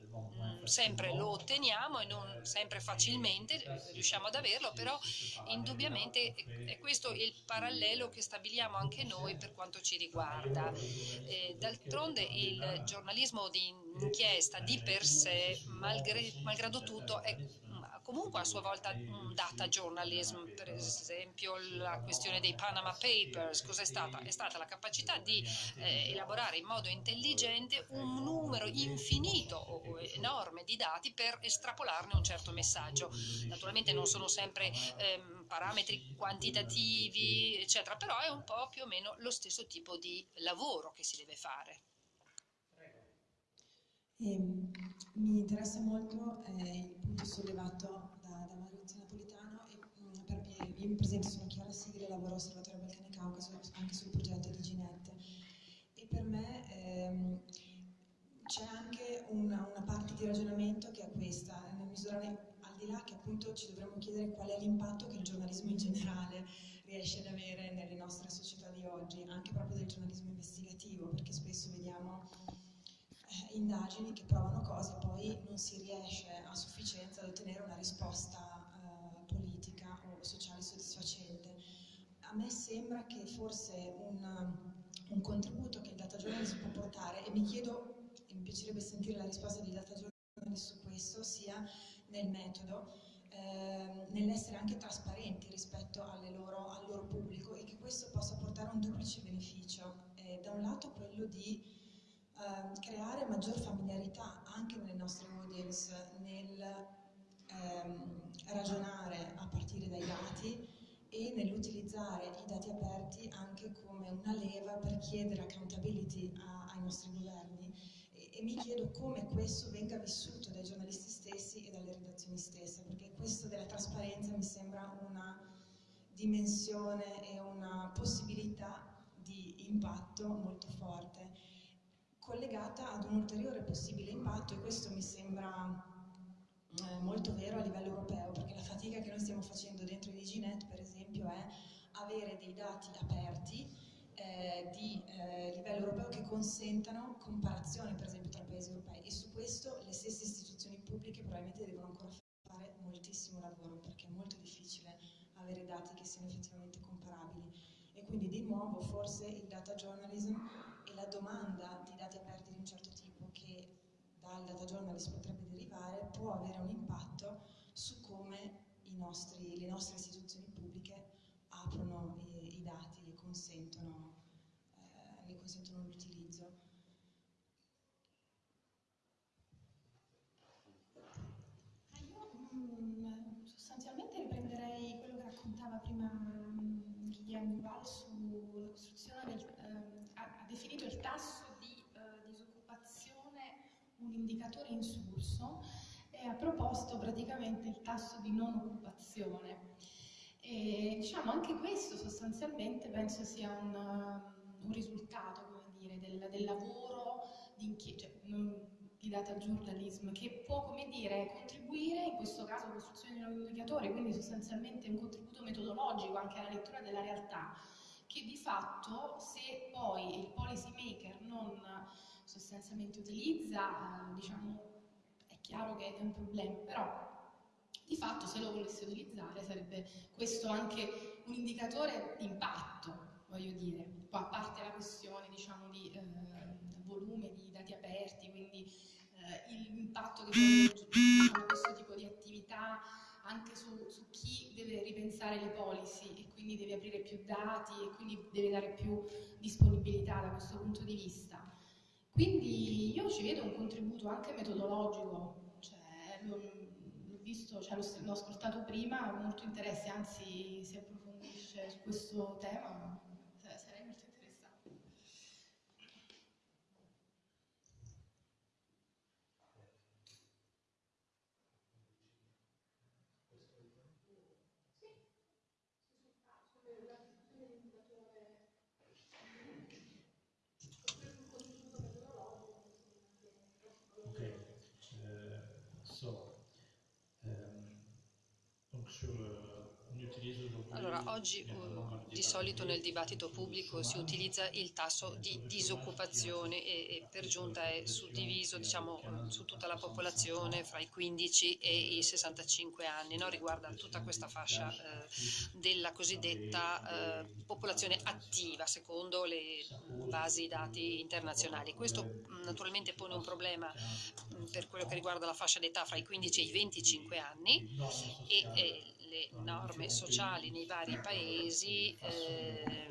sempre lo otteniamo e non sempre facilmente riusciamo ad averlo, però indubbiamente è questo il parallelo che stabiliamo anche noi per quanto ci riguarda. D'altronde il giornalismo di inchiesta di per sé, malgrado tutto, è comunque a sua volta un data journalism, per esempio la questione dei Panama Papers, cos'è stata? È stata la capacità di eh, elaborare in modo intelligente un numero infinito o enorme di dati per estrapolarne un certo messaggio. Naturalmente non sono sempre ehm, parametri quantitativi, eccetera, però è un po' più o meno lo stesso tipo di lavoro che si deve fare. E, ehm, mi interessa molto eh, punto sollevato da, da Maurizio Napolitano e mh, mm, per, io mi presento, sono Chiara Sigri, lavoro all'Osservatorio Balcani Caucaso anche sul progetto di Ginette. E per me ehm, c'è anche una, una, parte di ragionamento che è questa, nel misurare al di là che appunto ci dovremmo chiedere qual è l'impatto che il giornalismo in generale riesce ad avere nelle nostre società di oggi, anche proprio del giornalismo investigativo, perché spesso vediamo eh, indagini che provano cose poi non si riesce a sufficienza ad ottenere una risposta eh, politica o sociale soddisfacente. A me sembra che forse un, un contributo che il data journalism può portare, e mi chiedo, e mi piacerebbe sentire la risposta di data journalism su questo, sia nel metodo, eh, nell'essere anche trasparenti rispetto loro, al loro pubblico e che questo possa portare un duplice beneficio. Eh, da un lato quello di eh, creare maggior familiarità anche nelle nostre audience nel ehm, ragionare a partire dai dati e nell'utilizzare i dati aperti anche come una leva per chiedere accountability a, ai nostri governi. E, e mi chiedo come questo venga vissuto dai giornalisti stessi e dalle redazioni stesse perché questo della trasparenza mi sembra una dimensione e una possibilità di impatto molto forte collegata ad un ulteriore possibile impatto e questo mi sembra eh, molto vero a livello europeo perché la fatica che noi stiamo facendo dentro i DigiNet per esempio è avere dei dati aperti eh, di eh, livello europeo che consentano comparazione per esempio tra paesi europei. E su questo le stesse istituzioni pubbliche probabilmente devono ancora fare moltissimo lavoro perché è molto difficile avere dati che siano effettivamente comparabili e quindi di nuovo forse il data journalism e la domanda di dati aperti di un certo tipo che dal data journalist potrebbe derivare può avere un impatto su come nostri, le nostre istituzioni pubbliche aprono i, i dati e consentono, eh, consentono l'utilizzo. Ah, io mm, sostanzialmente riprenderei quello che raccontava prima mm, Guillermo Duval sulla costruzione del, definito il tasso di eh, disoccupazione un indicatore insulso e ha proposto praticamente il tasso di non occupazione. E, diciamo, anche questo sostanzialmente penso sia un, un risultato dire, del, del, lavoro di, cioè, di data journalism che può come dire, contribuire in questo caso alla costruzione di un indicatore, quindi sostanzialmente un contributo metodologico anche alla lettura della realtà che di fatto se poi il policy maker non sostanzialmente utilizza, eh, diciamo, è chiaro che è un problema, però di fatto se lo volesse utilizzare sarebbe questo anche un indicatore di impatto, voglio dire, a parte la questione diciamo, di eh, volume di dati aperti, quindi eh, l'impatto che può questo tipo di attività anche su, su, chi deve ripensare le policy e quindi deve aprire più dati e quindi deve dare più disponibilità da questo punto di vista. Quindi io ci vedo un contributo anche metodologico, cioè, l'ho visto, cioè, l'ho ascoltato prima, ho molto interesse, anzi si approfondisce su questo tema, Allora, oggi uh, di solito nel dibattito pubblico si utilizza il tasso di disoccupazione e, e per giunta è suddiviso diciamo, su tutta la popolazione fra i 15 e i 65 anni, no? riguarda tutta questa fascia eh, della cosiddetta eh, popolazione attiva secondo le basi dati internazionali. Questo naturalmente pone un problema per quello che riguarda la fascia d'età fra i 15 e i 25 anni e, e le norme sociali nei vari paesi eh,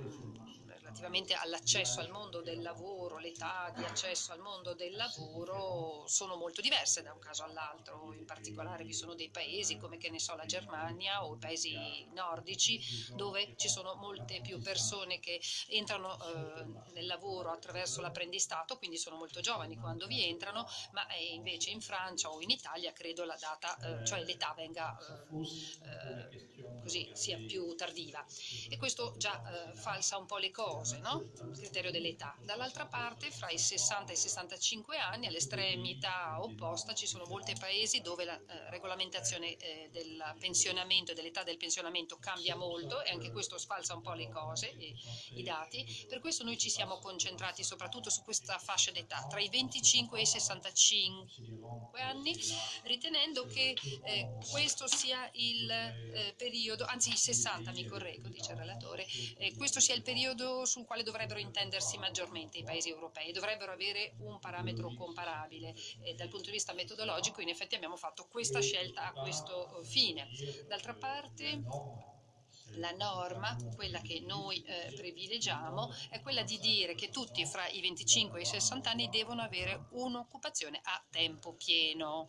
relativamente all'accesso al mondo del lavoro, l'età di accesso al mondo del lavoro sono molto diverse da un caso all'altro, in particolare vi sono dei paesi come che ne so la Germania o i paesi nordici dove ci sono molte più persone che entrano eh, nel lavoro attraverso l'apprendistato, quindi sono molto giovani quando vi entrano, ma invece in Francia o in Italia credo la data, eh, cioè l'età venga eh, così sia più tardiva e questo già falsa un po' le cose no? il criterio dell'età. Dall'altra parte, fra i 60 e i 65 anni, all'estremità opposta, ci sono molti paesi dove la eh, regolamentazione eh, del pensionamento e dell'età del pensionamento cambia molto e anche questo sfalsa un po' le cose, e, i dati. Per questo noi ci siamo concentrati soprattutto su questa fascia d'età, tra i 25 e i 65 anni, ritenendo che eh, questo sia il eh, periodo, anzi i 60 mi correggo, dice il relatore, eh, questo sia il periodo sul quale dovrebbero intendersi maggiormente i paesi europei, dovrebbero avere un parametro comparabile e dal punto di vista metodologico in effetti abbiamo fatto questa scelta a questo fine. D'altra parte la norma, quella che noi eh, privilegiamo, è quella di dire che tutti fra i 25 e i 60 anni devono avere un'occupazione a tempo pieno.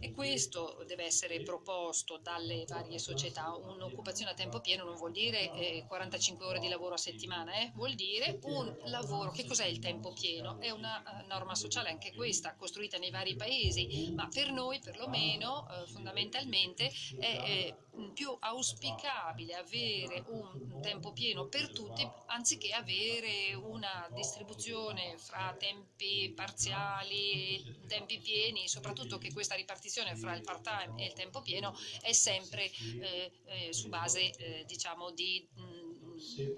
E questo deve essere proposto dalle varie società. Un'occupazione a tempo pieno non vuol dire eh, 45 ore di lavoro a settimana, eh? vuol dire un lavoro. Che cos'è il tempo pieno? È una uh, norma sociale, anche questa, costruita nei vari paesi, ma per noi perlomeno uh, fondamentalmente è più auspicabile avere un tempo pieno per tutti anziché avere una distribuzione fra tempi parziali e tempi pieni, soprattutto che questa ripartizione fra il part-time e il tempo pieno è sempre eh, eh, su base eh, diciamo di mh,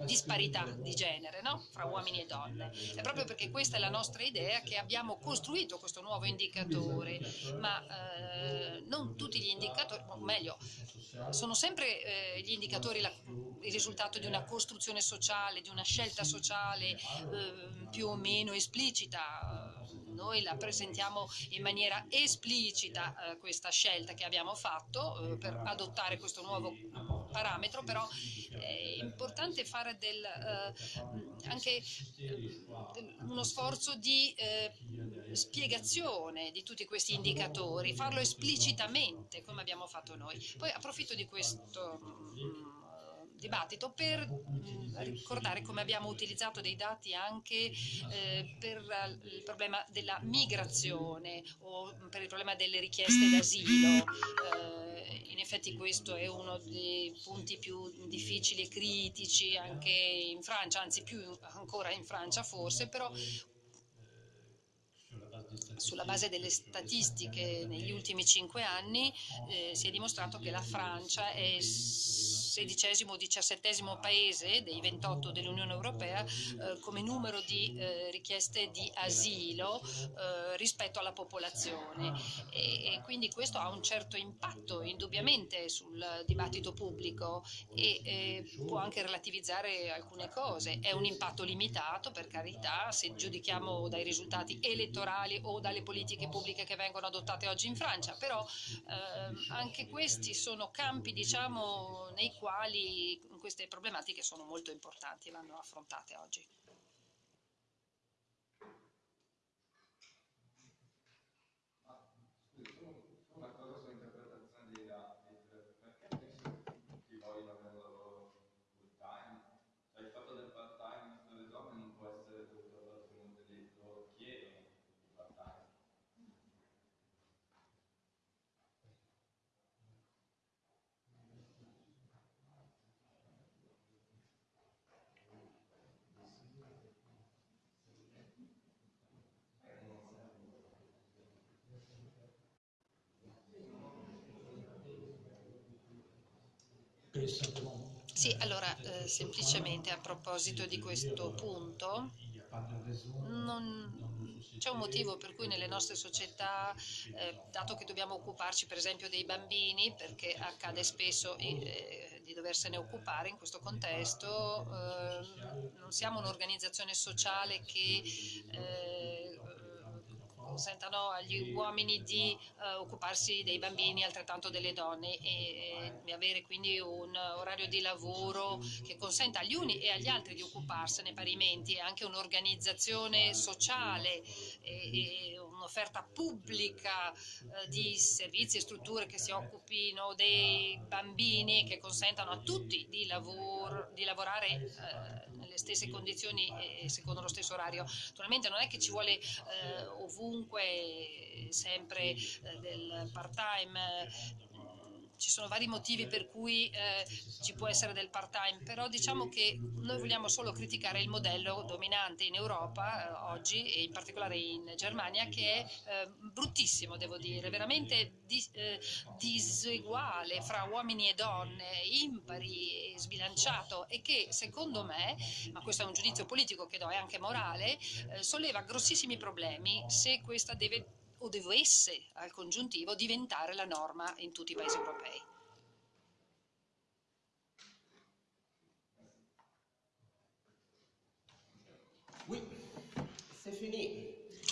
disparità di genere no? fra uomini e donne. È proprio perché questa è la nostra idea che abbiamo costruito questo nuovo indicatore, ma eh, non tutti gli indicatori, o meglio, sono sempre eh, gli indicatori la, il risultato di una costruzione sociale, di una scelta sociale eh, più o meno esplicita noi la presentiamo in maniera esplicita eh, questa scelta che abbiamo fatto eh, per adottare questo nuovo parametro, però è importante fare del, eh, anche eh, uno sforzo di eh, spiegazione di tutti questi indicatori, farlo esplicitamente come abbiamo fatto noi. Poi approfitto di questo mm, dibattito per mh, ricordare come abbiamo utilizzato dei dati anche eh, per il problema della migrazione o per il problema delle richieste d'asilo. Eh, in effetti questo è uno dei punti più difficili e critici anche in Francia, anzi più ancora in Francia forse, però sulla base delle statistiche negli ultimi cinque anni eh, si è dimostrato che la Francia è sedicesimo o diciassettesimo paese dei 28 dell'Unione Europea eh, come numero di eh, richieste di asilo eh, rispetto alla popolazione e, e, quindi questo ha un certo impatto indubbiamente sul dibattito pubblico e può anche relativizzare alcune cose. È un impatto limitato per carità se giudichiamo dai risultati elettorali o dalle politiche pubbliche che vengono adottate oggi in Francia, però eh, anche questi sono campi diciamo, nei quali queste problematiche sono molto importanti e vanno affrontate oggi. Sì, allora eh, semplicemente a proposito di questo punto, c'è un motivo per cui nelle nostre società, eh, dato che dobbiamo occuparci per esempio dei bambini, perché accade spesso eh, di doversene occupare in questo contesto, eh, non siamo un'organizzazione sociale che eh, consentano agli uomini di uh, occuparsi dei bambini altrettanto delle donne e, e, avere quindi un orario di lavoro che consenta agli uni e agli altri di occuparsene parimenti e anche un'organizzazione sociale e, e un'offerta pubblica uh, di servizi e strutture che si occupino dei bambini e che consentano a tutti di, lavoro, di lavorare uh, stesse condizioni e secondo lo stesso orario. Naturalmente non è che ci vuole ovunque comunque sempre eh, del part-time ci sono vari motivi per cui eh, ci può essere del part-time, però diciamo che noi vogliamo solo criticare il modello dominante in Europa eh, oggi e in particolare in Germania che è eh, bruttissimo, devo dire, veramente dis eh, diseguale fra uomini e donne, impari e sbilanciato e che secondo me, ma questo è un giudizio politico che do e anche morale, eh, solleva grossissimi problemi se questa deve o dovesse al congiuntivo diventare la norma in tutti i paesi europei.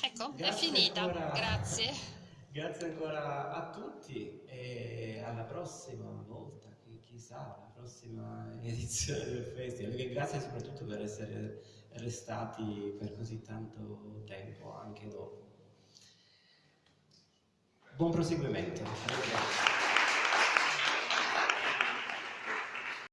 Ecco, grazie è finita, ancora, grazie. Grazie ancora a tutti e alla prossima volta, chissà, alla prossima edizione del festival. E grazie soprattutto per essere restati per così tanto tempo anche dopo. Buon proseguimento.